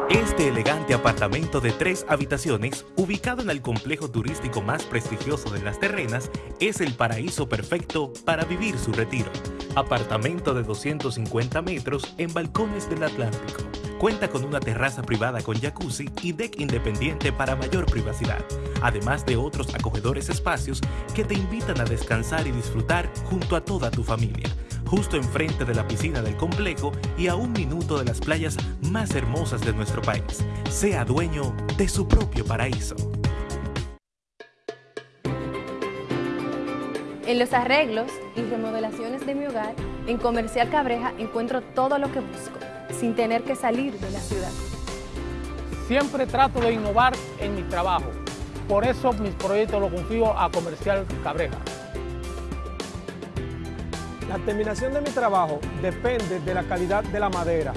Este elegante apartamento de tres habitaciones, ubicado en el complejo turístico más prestigioso de las terrenas, es el paraíso perfecto para vivir su retiro. Apartamento de 250 metros en balcones del Atlántico. Cuenta con una terraza privada con jacuzzi y deck independiente para mayor privacidad, además de otros acogedores espacios que te invitan a descansar y disfrutar junto a toda tu familia justo enfrente de la piscina del complejo y a un minuto de las playas más hermosas de nuestro país. Sea dueño de su propio paraíso. En los arreglos y remodelaciones de mi hogar, en Comercial Cabreja encuentro todo lo que busco, sin tener que salir de la ciudad. Siempre trato de innovar en mi trabajo. Por eso mis proyectos los confío a Comercial Cabreja. La terminación de mi trabajo depende de la calidad de la madera.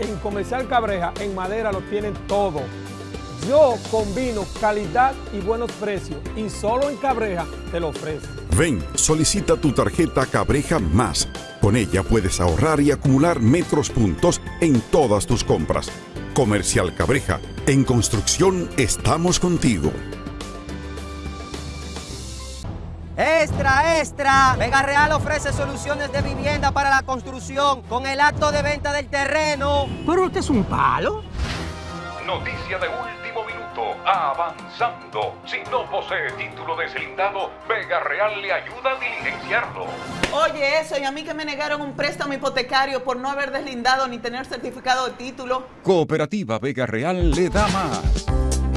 En Comercial Cabreja, en madera lo tienen todo. Yo combino calidad y buenos precios y solo en Cabreja te lo ofrezco. Ven, solicita tu tarjeta Cabreja Más. Con ella puedes ahorrar y acumular metros puntos en todas tus compras. Comercial Cabreja, en construcción estamos contigo. Extra, extra. Vega Real ofrece soluciones de vivienda para la construcción con el acto de venta del terreno. ¿Pero usted es un palo? Noticia de último Avanzando. Si no posee título deslindado, Vega Real le ayuda a diligenciarlo. Oye, eso, y a mí que me negaron un préstamo hipotecario por no haber deslindado ni tener certificado de título. Cooperativa Vega Real le da más.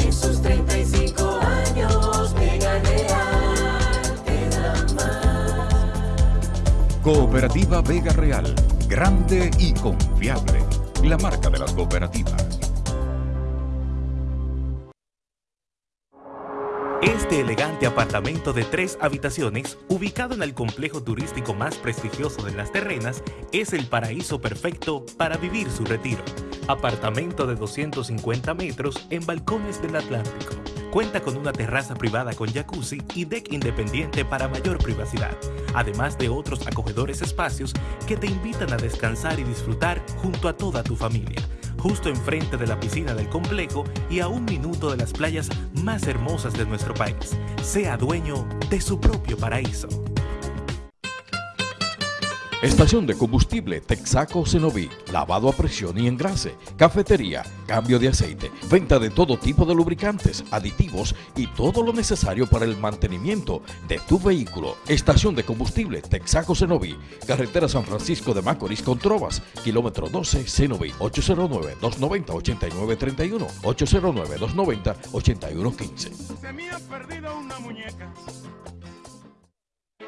En sus 35 años, Vega Real te da más. Cooperativa Vega Real, grande y confiable. La marca de las cooperativas. Este elegante apartamento de tres habitaciones, ubicado en el complejo turístico más prestigioso de las terrenas, es el paraíso perfecto para vivir su retiro. Apartamento de 250 metros en balcones del Atlántico. Cuenta con una terraza privada con jacuzzi y deck independiente para mayor privacidad, además de otros acogedores espacios que te invitan a descansar y disfrutar junto a toda tu familia justo enfrente de la piscina del complejo y a un minuto de las playas más hermosas de nuestro país. Sea dueño de su propio paraíso. Estación de combustible Texaco Cenoví, lavado a presión y engrase, cafetería, cambio de aceite, venta de todo tipo de lubricantes, aditivos y todo lo necesario para el mantenimiento de tu vehículo. Estación de combustible Texaco Cenoví, carretera San Francisco de Macorís con Trovas, kilómetro 12 Cenoví, 809-290-8931, 809-290-8115. Se me ha perdido una muñeca.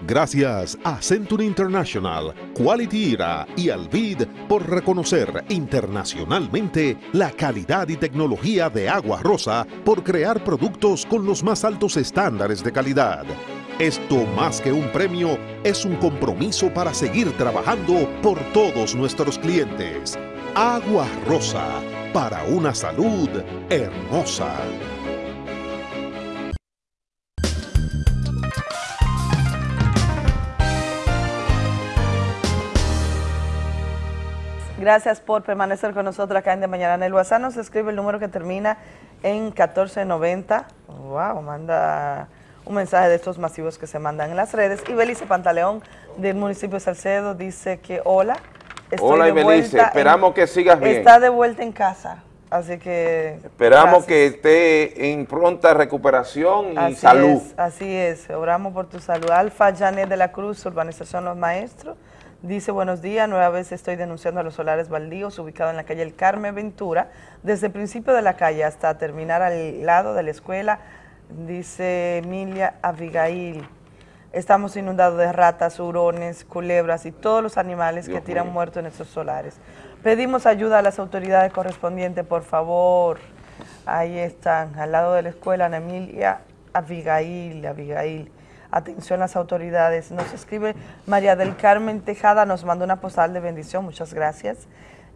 Gracias a Century International, Quality Era y Alvid por reconocer internacionalmente la calidad y tecnología de Agua Rosa por crear productos con los más altos estándares de calidad. Esto más que un premio es un compromiso para seguir trabajando por todos nuestros clientes. Agua Rosa, para una salud hermosa. Gracias por permanecer con nosotros acá en De Mañana. En el WhatsApp nos escribe el número que termina en 1490. Wow, manda un mensaje de estos masivos que se mandan en las redes. Y Belice Pantaleón del municipio de Salcedo dice que hola. estoy Hola, de Ibelice, esperamos en- que sigas bien. Está de vuelta en casa. Así que. Esperamos gracias. que esté en pronta recuperación y Así salud. Es, así es, oramos por tu salud. Alfa Janet de la Cruz, Urbanización Los Maestros, dice buenos días, nueva vez estoy denunciando a los solares baldíos ubicados en la calle El Carmen Ventura, desde el principio de la calle hasta terminar al lado de la escuela, dice Emilia Abigail. Estamos inundados de ratas, hurones, culebras y todos los animales Dios que tiran mío. muertos en estos solares. Pedimos ayuda a las autoridades correspondientes, por favor. Ahí están, al lado de la escuela, Ana Emilia, Abigail, Abigail. Atención las autoridades. Nos escribe María del Carmen Tejada, nos manda una postal de bendición, muchas gracias.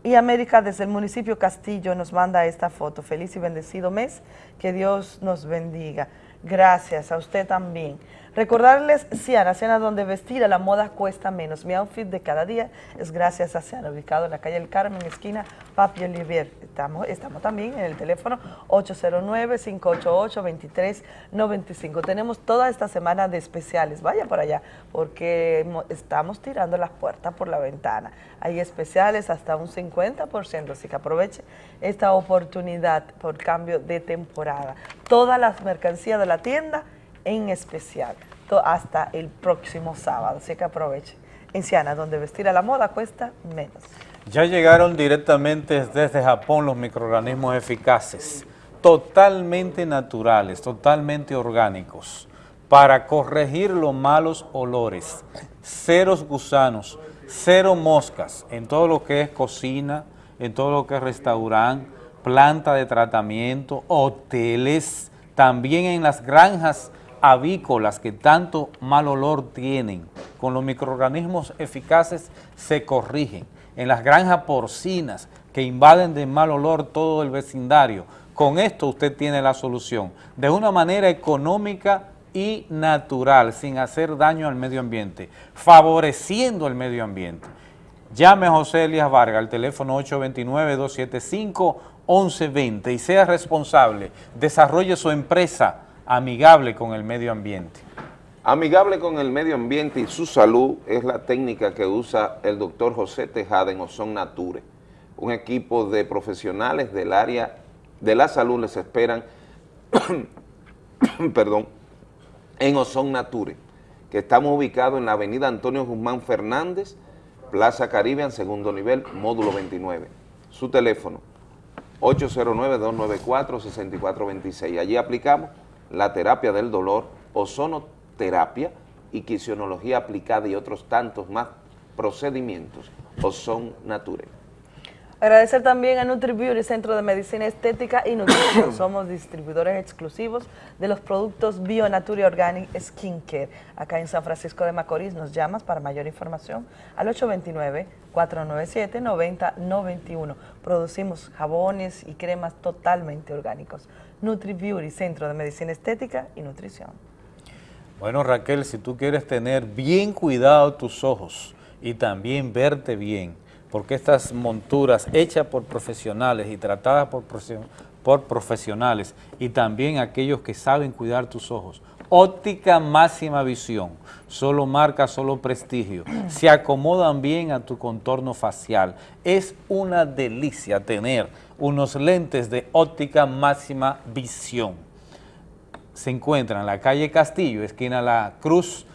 Y América desde el municipio Castillo nos manda esta foto. Feliz y bendecido mes, que Dios nos bendiga. Gracias, a usted también. Recordarles, Ciana, Ciana donde vestir a la moda cuesta menos. Mi outfit de cada día es gracias a Ciana, ubicado en la calle El Carmen, esquina Papi Olivier. Estamos, estamos también en el teléfono 809-588-2395. Tenemos toda esta semana de especiales. Vaya por allá, porque mo- estamos tirando las puertas por la ventana. Hay especiales hasta un 50%, así que aproveche esta oportunidad por cambio de temporada. Todas las mercancías de la tienda en especial, hasta el próximo sábado, así que aproveche. En Ciana, donde vestir a la moda cuesta menos. Ya llegaron directamente desde Japón los microorganismos eficaces, totalmente naturales, totalmente orgánicos, para corregir los malos olores, ceros gusanos, cero moscas en todo lo que es cocina, en todo lo que es restaurante, planta de tratamiento, hoteles, también en las granjas avícolas que tanto mal olor tienen, con los microorganismos eficaces se corrigen. En las granjas porcinas que invaden de mal olor todo el vecindario, con esto usted tiene la solución, de una manera económica y natural, sin hacer daño al medio ambiente, favoreciendo el medio ambiente. Llame a José Elías Vargas al teléfono 829-275-1120 y sea responsable, desarrolle su empresa amigable con el medio ambiente. Amigable con el medio ambiente y su salud es la técnica que usa el doctor José Tejada en Ozon Nature. Un equipo de profesionales del área de la salud les esperan, <coughs> perdón, en Ozon Nature, que estamos ubicados en la avenida Antonio Guzmán Fernández, Plaza Caribe, segundo nivel, módulo 29. Su teléfono, 809-294-6426. Allí aplicamos la terapia del dolor, ozonoterapia y quisionología aplicada y otros tantos más procedimientos. Ozon Nature. Agradecer también a NutriBeauty, Centro de Medicina Estética y Nutrición. <coughs> Somos distribuidores exclusivos de los productos BioNature Organic Skincare. Acá en San Francisco de Macorís nos llamas para mayor información al 829-497-9091. Producimos jabones y cremas totalmente orgánicos. NutriBeauty, Centro de Medicina Estética y Nutrición. Bueno, Raquel, si tú quieres tener bien cuidado tus ojos y también verte bien, porque estas monturas hechas por profesionales y tratadas por, por profesionales y también aquellos que saben cuidar tus ojos, óptica máxima visión, solo marca, solo prestigio, se acomodan bien a tu contorno facial. Es una delicia tener unos lentes de óptica máxima visión se encuentra en la calle Castillo, esquina La Cruz,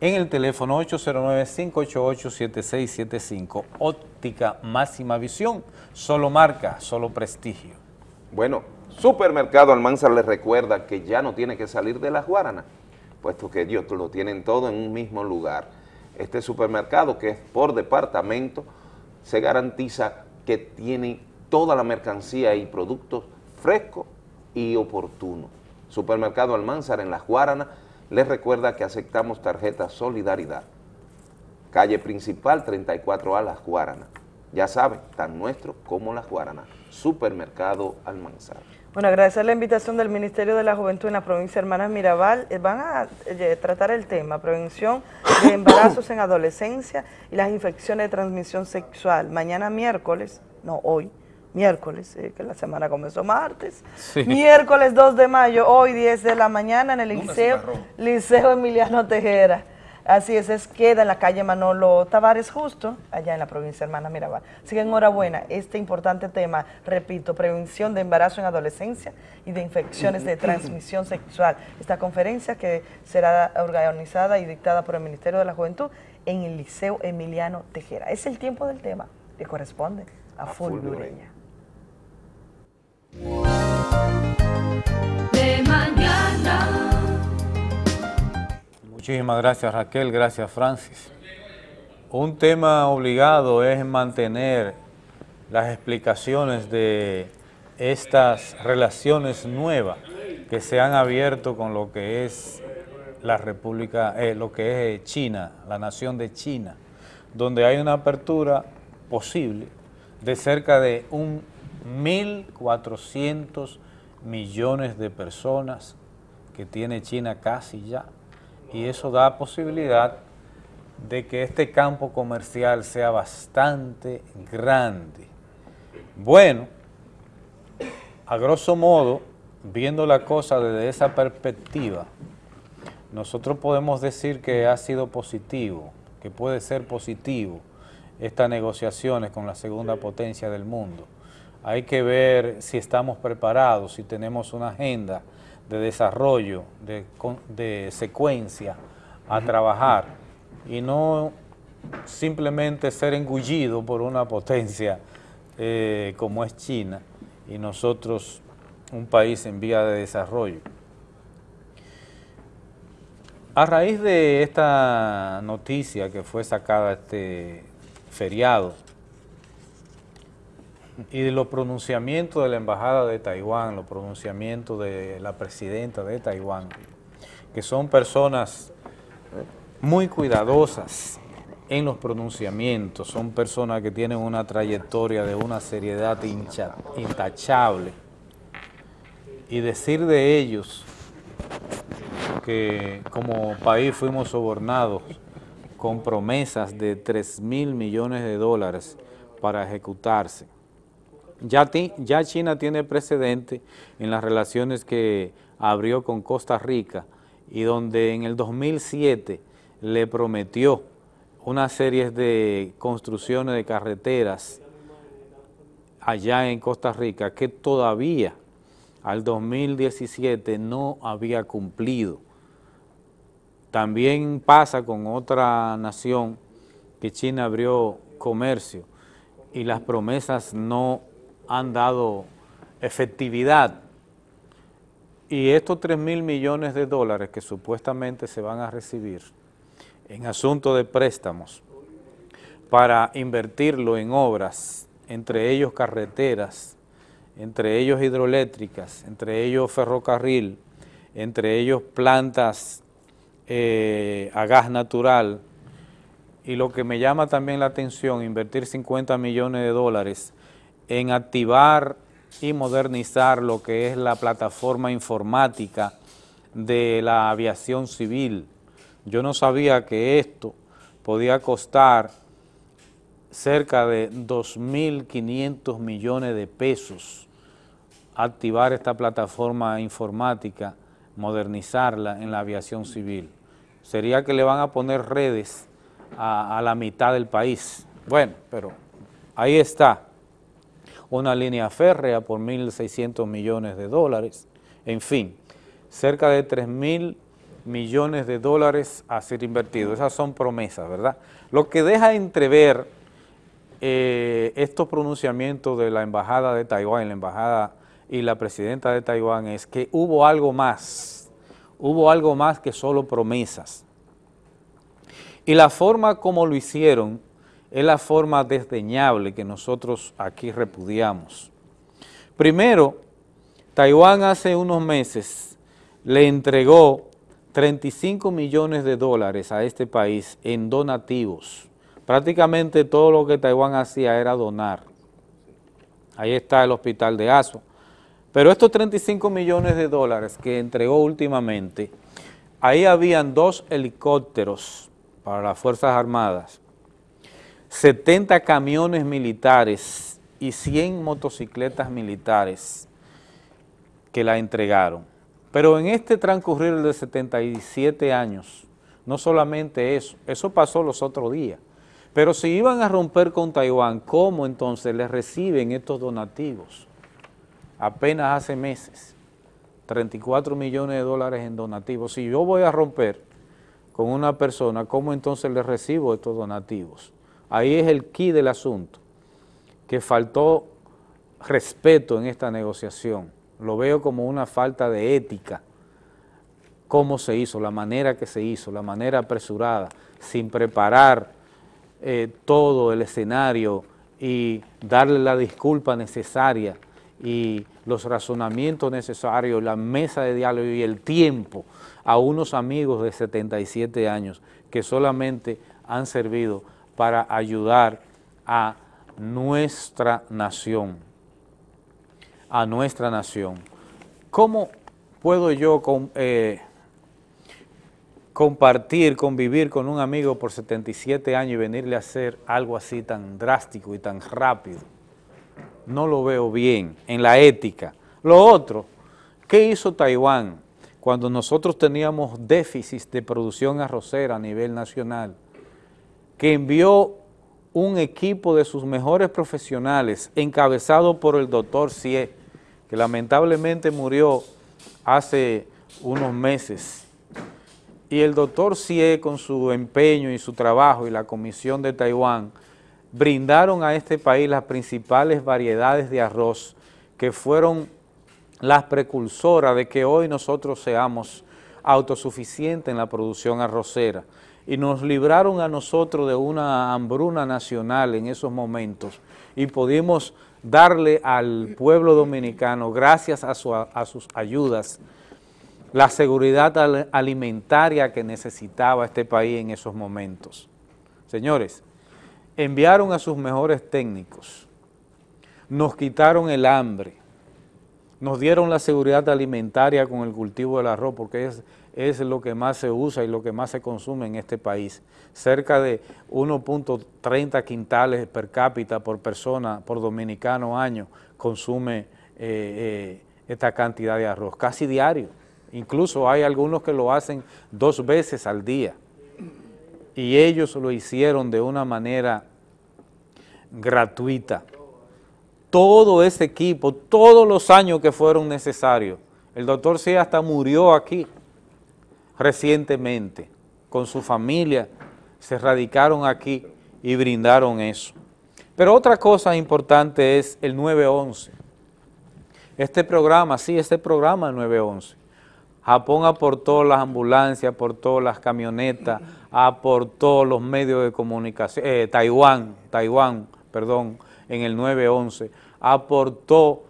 en el teléfono 809-588-7675. Óptica máxima visión, solo marca, solo prestigio. Bueno, Supermercado Almanzar les recuerda que ya no tiene que salir de las Guaranas, puesto que ellos lo tienen todo en un mismo lugar. Este supermercado, que es por departamento, se garantiza que tiene toda la mercancía y productos frescos y oportunos. Supermercado Almanzar en Las Guaranas les recuerda que aceptamos tarjeta Solidaridad. Calle principal 34A Las Guaranas. Ya saben, tan nuestro como Las Guaranas. Supermercado Almanzar. Bueno, agradecer la invitación del Ministerio de la Juventud en la provincia de Hermanas Mirabal. Eh, Van a eh, tratar el tema, prevención de <coughs> embarazos en adolescencia y las infecciones de transmisión sexual. Mañana miércoles, no hoy, miércoles, eh, que la semana comenzó martes. Sí. Miércoles 2 de mayo, hoy 10 de la mañana en el Liceo. Liceo Emiliano Tejera. Así es, es queda en la calle Manolo Tavares justo, allá en la provincia Hermana Mirabal. Así que enhorabuena, este importante tema, repito, prevención de embarazo en adolescencia y de infecciones de transmisión sexual. Esta conferencia que será organizada y dictada por el Ministerio de la Juventud en el Liceo Emiliano Tejera. Es el tiempo del tema que corresponde a, Fulvio Ureña. De mañana. Muchísimas gracias Raquel, gracias Francis. Un tema obligado es mantener las explicaciones de estas relaciones nuevas que se han abierto con lo que es la República, eh, lo que es China, la nación de China, donde hay una apertura posible de cerca de un 1.400 millones de personas que tiene China casi ya, y eso da posibilidad de que este campo comercial sea bastante grande. Bueno, a grosso modo, viendo la cosa desde esa perspectiva, nosotros podemos decir que ha sido positivo, que puede ser positivo estas negociaciones con la segunda potencia del mundo. Hay que ver si estamos preparados, si tenemos una agenda de desarrollo, de, secuencia a trabajar y no simplemente ser engullido por una potencia eh, como es China y nosotros un país en vía de desarrollo. A raíz de esta noticia que fue sacada este feriado y los pronunciamientos de la Embajada de Taiwán, los pronunciamientos de la presidenta de Taiwán, que son personas muy cuidadosas en los pronunciamientos, son personas que tienen una trayectoria de una seriedad intachable, y decir de ellos que como país fuimos sobornados con promesas de 3 mil millones de dólares para ejecutarse. Ya, China tiene precedente en las relaciones que abrió con Costa Rica y donde en el 2007 le prometió una serie de construcciones de carreteras allá en Costa Rica que todavía al 2017 no había cumplido. También pasa con otra nación que China abrió comercio y las promesas no han dado efectividad. Y estos 3 mil millones de dólares que supuestamente se van a recibir en asunto de préstamos para invertirlo en obras, entre ellos carreteras, entre ellos hidroeléctricas, entre ellos ferrocarril, entre ellos plantas eh, a gas natural, y lo que me llama también la atención, invertir 50 millones de dólares en activar y modernizar lo que es la plataforma informática de la aviación civil. Yo no sabía que esto podía costar cerca de 2.500 millones de pesos activar esta plataforma informática, modernizarla en la aviación civil. Sería que le van a poner redes a, la mitad del país. Bueno, pero ahí está, una línea férrea por 1.600 millones de dólares, en fin, cerca de 3.000 millones de dólares a ser invertidos. Esas son promesas, ¿verdad? Lo que deja entrever eh, estos pronunciamientos de la Embajada de Taiwán, la Embajada y la Presidenta de Taiwán es que hubo algo más, hubo algo más que solo promesas. Y la forma como lo hicieron es la forma desdeñable que nosotros aquí repudiamos. Primero, Taiwán hace unos meses le entregó 35 millones de dólares a este país en donativos prácticamente todo lo que Taiwán hacía era donar. Ahí está el hospital de Aso. Pero estos 35 millones de dólares que entregó últimamente, ahí habían dos helicópteros para las Fuerzas Armadas, 70 camiones militares y 100 motocicletas militares que la entregaron. Pero en este transcurrir de 77 años, no solamente eso, eso pasó los otros días, pero si iban a romper con Taiwán, ¿cómo entonces les reciben estos donativos? Apenas hace meses, 34 millones de dólares en donativos. Si yo voy a romper con una persona, ¿cómo entonces les recibo estos donativos? Ahí es el key del asunto, que faltó respeto en esta negociación. Lo veo como una falta de ética cómo se hizo, la manera que se hizo, la manera apresurada, sin preparar eh, todo el escenario y darle la disculpa necesaria y los razonamientos necesarios, la mesa de diálogo y el tiempo a unos amigos de 77 años que solamente han servido para ayudar a nuestra nación, a nuestra nación. ¿Cómo puedo yo eh, compartir, convivir con un amigo por 77 años y venirle a hacer algo así tan drástico y tan rápido? No lo veo bien en la ética. Lo otro, ¿qué hizo Taiwán cuando nosotros teníamos déficits de producción arrocera a nivel nacional? Que envió un equipo de sus mejores profesionales, encabezado por el doctor Cie, que lamentablemente murió hace unos meses. Y el doctor Cie, con su empeño y su trabajo y la Comisión de Taiwán, brindaron a este país las principales variedades de arroz que fueron las precursoras de que hoy nosotros seamos autosuficientes en la producción arrocera y nos libraron a nosotros de una hambruna nacional en esos momentos y pudimos darle al pueblo dominicano, gracias a, sus ayudas, la seguridad alimentaria que necesitaba este país en esos momentos. Señores, enviaron a sus mejores técnicos, nos quitaron el hambre, nos dieron la seguridad alimentaria con el cultivo del arroz, porque es, es lo que más se usa y lo que más se consume en este país. Cerca de 1.30 quintales per cápita por persona, por dominicano año, consume eh, eh, esta cantidad de arroz, casi diario. Incluso hay algunos que lo hacen dos veces al día. Y ellos lo hicieron de una manera gratuita. Todo ese equipo, todos los años que fueron necesarios. El doctor C hasta murió aquí recientemente con su familia, se radicaron aquí y brindaron eso. Pero otra cosa importante es el 911. Este programa, sí, este programa 911. Japón aportó las ambulancias, aportó las camionetas, aportó los medios de comunicación, eh, Taiwán, Taiwán, perdón, en el 911, aportó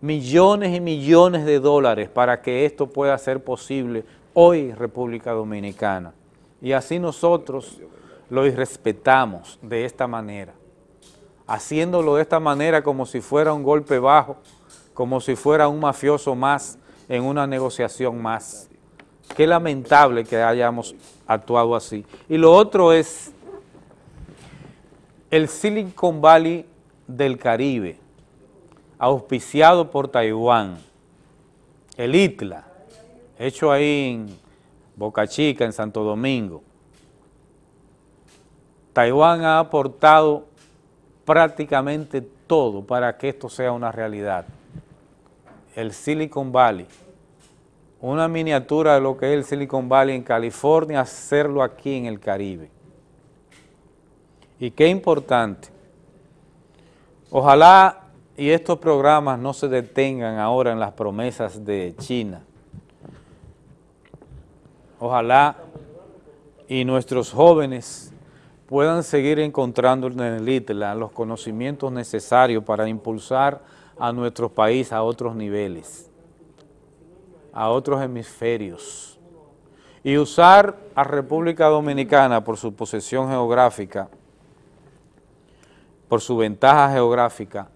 millones y millones de dólares para que esto pueda ser posible hoy República Dominicana. Y así nosotros lo irrespetamos de esta manera, haciéndolo de esta manera como si fuera un golpe bajo, como si fuera un mafioso más en una negociación más. Qué lamentable que hayamos actuado así. Y lo otro es el Silicon Valley del Caribe, auspiciado por Taiwán, el ITLA, hecho ahí en Boca Chica, en Santo Domingo. Taiwán ha aportado prácticamente todo para que esto sea una realidad. El Silicon Valley, una miniatura de lo que es el Silicon Valley en California, hacerlo aquí en el Caribe. Y qué importante. Ojalá y estos programas no se detengan ahora en las promesas de China. Ojalá y nuestros jóvenes puedan seguir encontrando en el ITLA los conocimientos necesarios para impulsar a nuestro país a otros niveles, a otros hemisferios, y usar a República Dominicana por su posesión geográfica por su ventaja geográfica,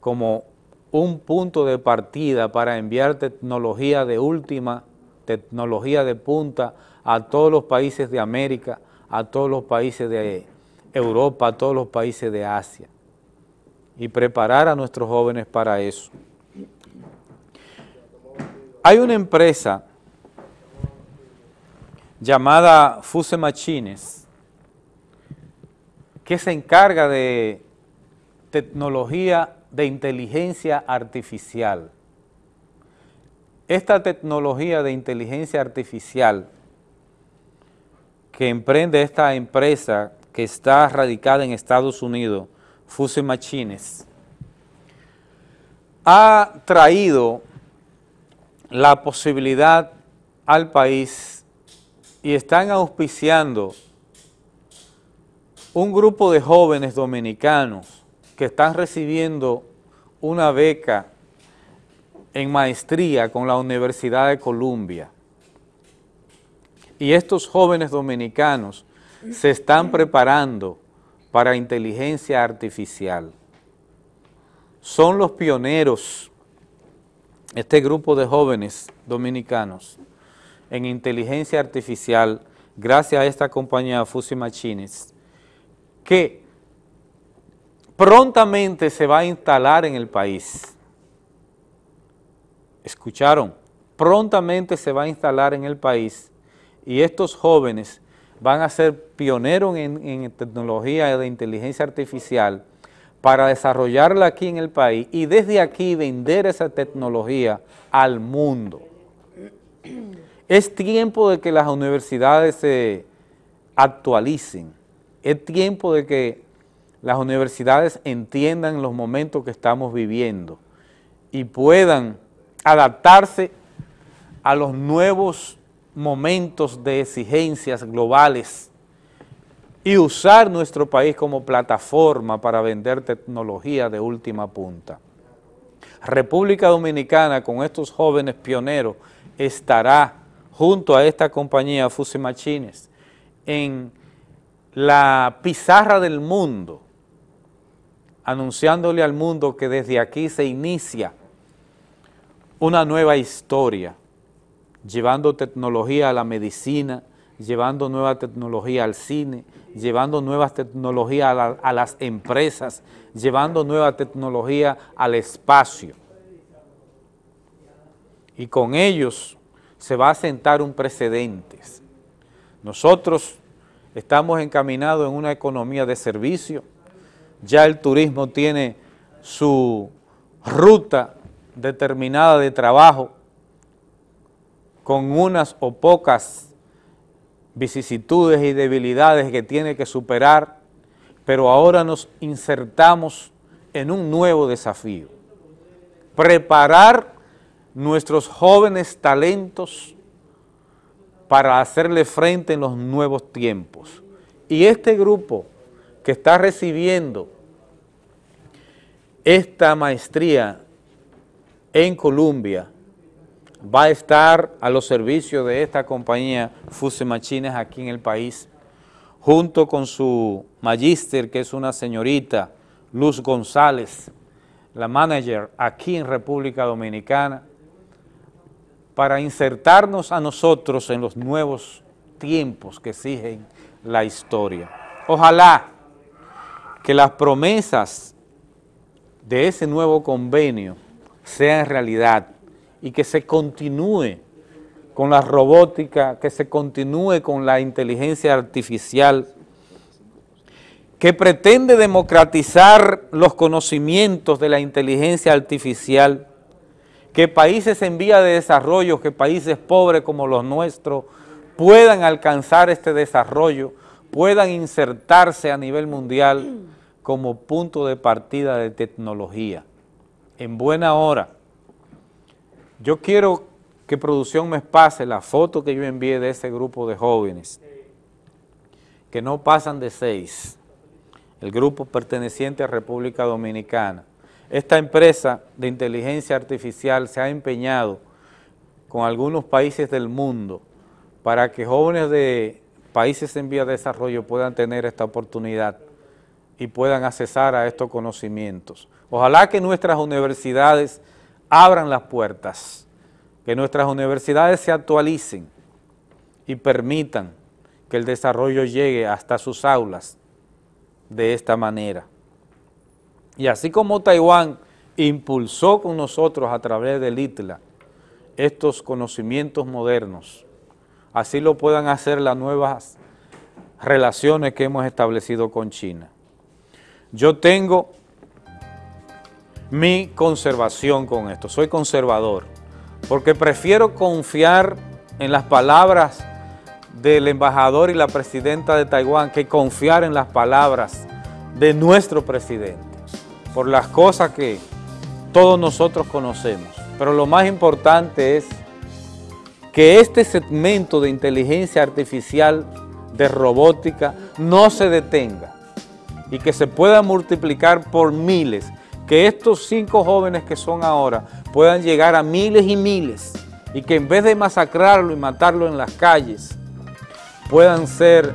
como un punto de partida para enviar tecnología de última, tecnología de punta a todos los países de América, a todos los países de Europa, a todos los países de Asia, y preparar a nuestros jóvenes para eso. Hay una empresa llamada Fuse Machines, que se encarga de tecnología de inteligencia artificial. Esta tecnología de inteligencia artificial que emprende esta empresa que está radicada en Estados Unidos, Fuse Machines, ha traído la posibilidad al país y están auspiciando un grupo de jóvenes dominicanos que están recibiendo una beca en maestría con la Universidad de Columbia. Y estos jóvenes dominicanos se están preparando para inteligencia artificial. Son los pioneros, este grupo de jóvenes dominicanos, en inteligencia artificial, gracias a esta compañía Fusi Machines, que prontamente se va a instalar en el país escucharon, prontamente se va a instalar en el país y estos jóvenes van a ser pioneros en, tecnología de inteligencia artificial para desarrollarla aquí en el país y desde aquí vender esa tecnología al mundo. Es tiempo de que las universidades se actualicen, es tiempo de que las universidades entiendan los momentos que estamos viviendo y puedan adaptarse a los nuevos momentos de exigencias globales y usar nuestro país como plataforma para vender tecnología de última punta. República Dominicana con estos jóvenes pioneros estará junto a esta compañía Fusi Machines en la pizarra del mundo, anunciándole al mundo que desde aquí se inicia una nueva historia, llevando tecnología a la medicina, llevando nueva tecnología al cine, llevando nuevas tecnologías a, las empresas, llevando nueva tecnología al espacio. Y con ellos se va a sentar un precedente. Nosotros estamos encaminados en una economía de servicio, ya el turismo tiene su ruta determinada de trabajo con unas o pocas vicisitudes y debilidades que tiene que superar, pero ahora nos insertamos en un nuevo desafío. Preparar nuestros jóvenes talentos para hacerle frente en los nuevos tiempos. Y este grupo que está recibiendo esta maestría en Colombia va a estar a los servicios de esta compañía Fuse Machines aquí en el país, junto con su magíster, que es una señorita, Luz González, la manager aquí en República Dominicana, para insertarnos a nosotros en los nuevos tiempos que exigen la historia. Ojalá que las promesas de ese nuevo convenio sea en realidad y que se continúe con la robótica, que se continúe con la inteligencia artificial, que pretende democratizar los conocimientos de la inteligencia artificial, que países en vía de desarrollo, que países pobres como los nuestros, puedan alcanzar este desarrollo, puedan insertarse a nivel mundial como punto de partida de tecnología en buena hora. Yo quiero que producción me pase la foto que yo envié de ese grupo de jóvenes, que no pasan de seis, el grupo perteneciente a República Dominicana. Esta empresa de inteligencia artificial se ha empeñado con algunos países del mundo para que jóvenes de países en vía de desarrollo puedan tener esta oportunidad y puedan accesar a estos conocimientos. Ojalá que nuestras universidades abran las puertas, que nuestras universidades se actualicen y permitan que el desarrollo llegue hasta sus aulas de esta manera. Y así como Taiwán impulsó con nosotros a través del ITLA estos conocimientos modernos, así lo puedan hacer las nuevas relaciones que hemos establecido con China. Yo tengo mi conservación con esto, soy conservador, porque prefiero confiar en las palabras del embajador y la presidenta de Taiwán que confiar en las palabras de nuestro presidente, por las cosas que todos nosotros conocemos. Pero lo más importante es que este segmento de inteligencia artificial, de robótica, no se detenga y que se pueda multiplicar por miles, que estos cinco jóvenes que son ahora puedan llegar a miles y miles y que en vez de masacrarlo y matarlo en las calles, puedan ser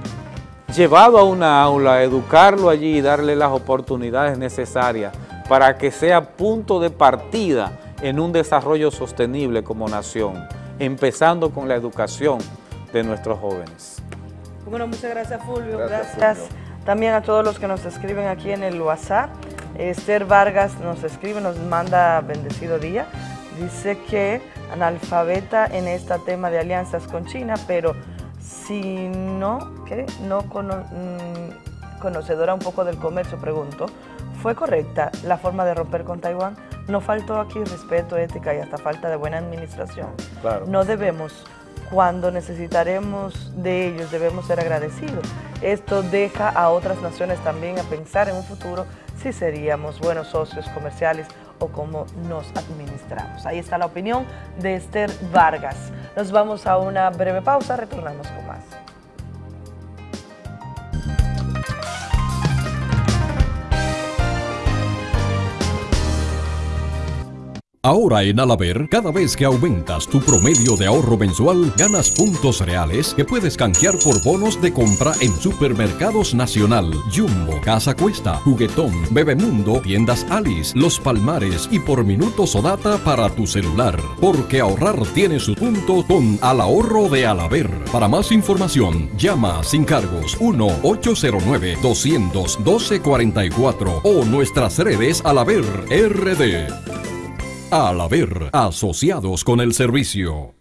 llevados a una aula, educarlo allí y darle las oportunidades necesarias para que sea punto de partida en un desarrollo sostenible como nación, empezando con la educación de nuestros jóvenes. Bueno, muchas gracias Fulvio, gracias, también a todos los que nos escriben aquí en el WhatsApp. Esther Vargas nos escribe, nos manda bendecido día, dice que analfabeta en este tema de alianzas con China, pero si no, ¿qué? no cono- mm, conocedora un poco del comercio, pregunto, ¿fue correcta la forma de romper con Taiwán? ¿No faltó aquí respeto, ética y hasta falta de buena administración? Claro. No debemos, cuando necesitaremos de ellos, debemos ser agradecidos. Esto deja a otras naciones también a pensar en un futuro si seríamos buenos socios comerciales o cómo nos administramos. Ahí está la opinión de Esther Vargas. Nos vamos a una breve pausa, retornamos con más. Ahora en Alaber, cada vez que aumentas tu promedio de ahorro mensual, ganas puntos reales que puedes canjear por bonos de compra en Supermercados Nacional, Jumbo, Casa Cuesta, Juguetón, Bebemundo, Tiendas Alice, Los Palmares y por minutos o data para tu celular. Porque ahorrar tiene su punto con Al Ahorro de Alaber. Para más información, llama sin cargos 1-809-212-44 o nuestras redes Alaber RD. Al haber asociados con el servicio.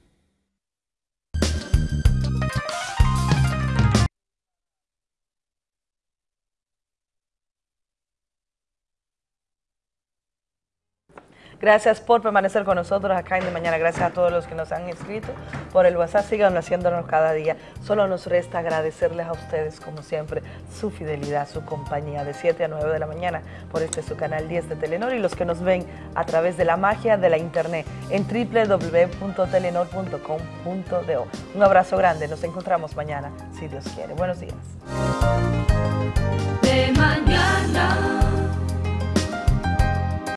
Gracias por permanecer con nosotros acá en De Mañana. Gracias a todos los que nos han escrito por el WhatsApp. Sigan haciéndonos cada día. Solo nos resta agradecerles a ustedes, como siempre, su fidelidad, su compañía de 7 a 9 de la mañana por este su canal 10 de Telenor y los que nos ven a través de la magia de la internet en www.telenor.com.do. Un abrazo grande. Nos encontramos mañana, si Dios quiere. Buenos días. De mañana.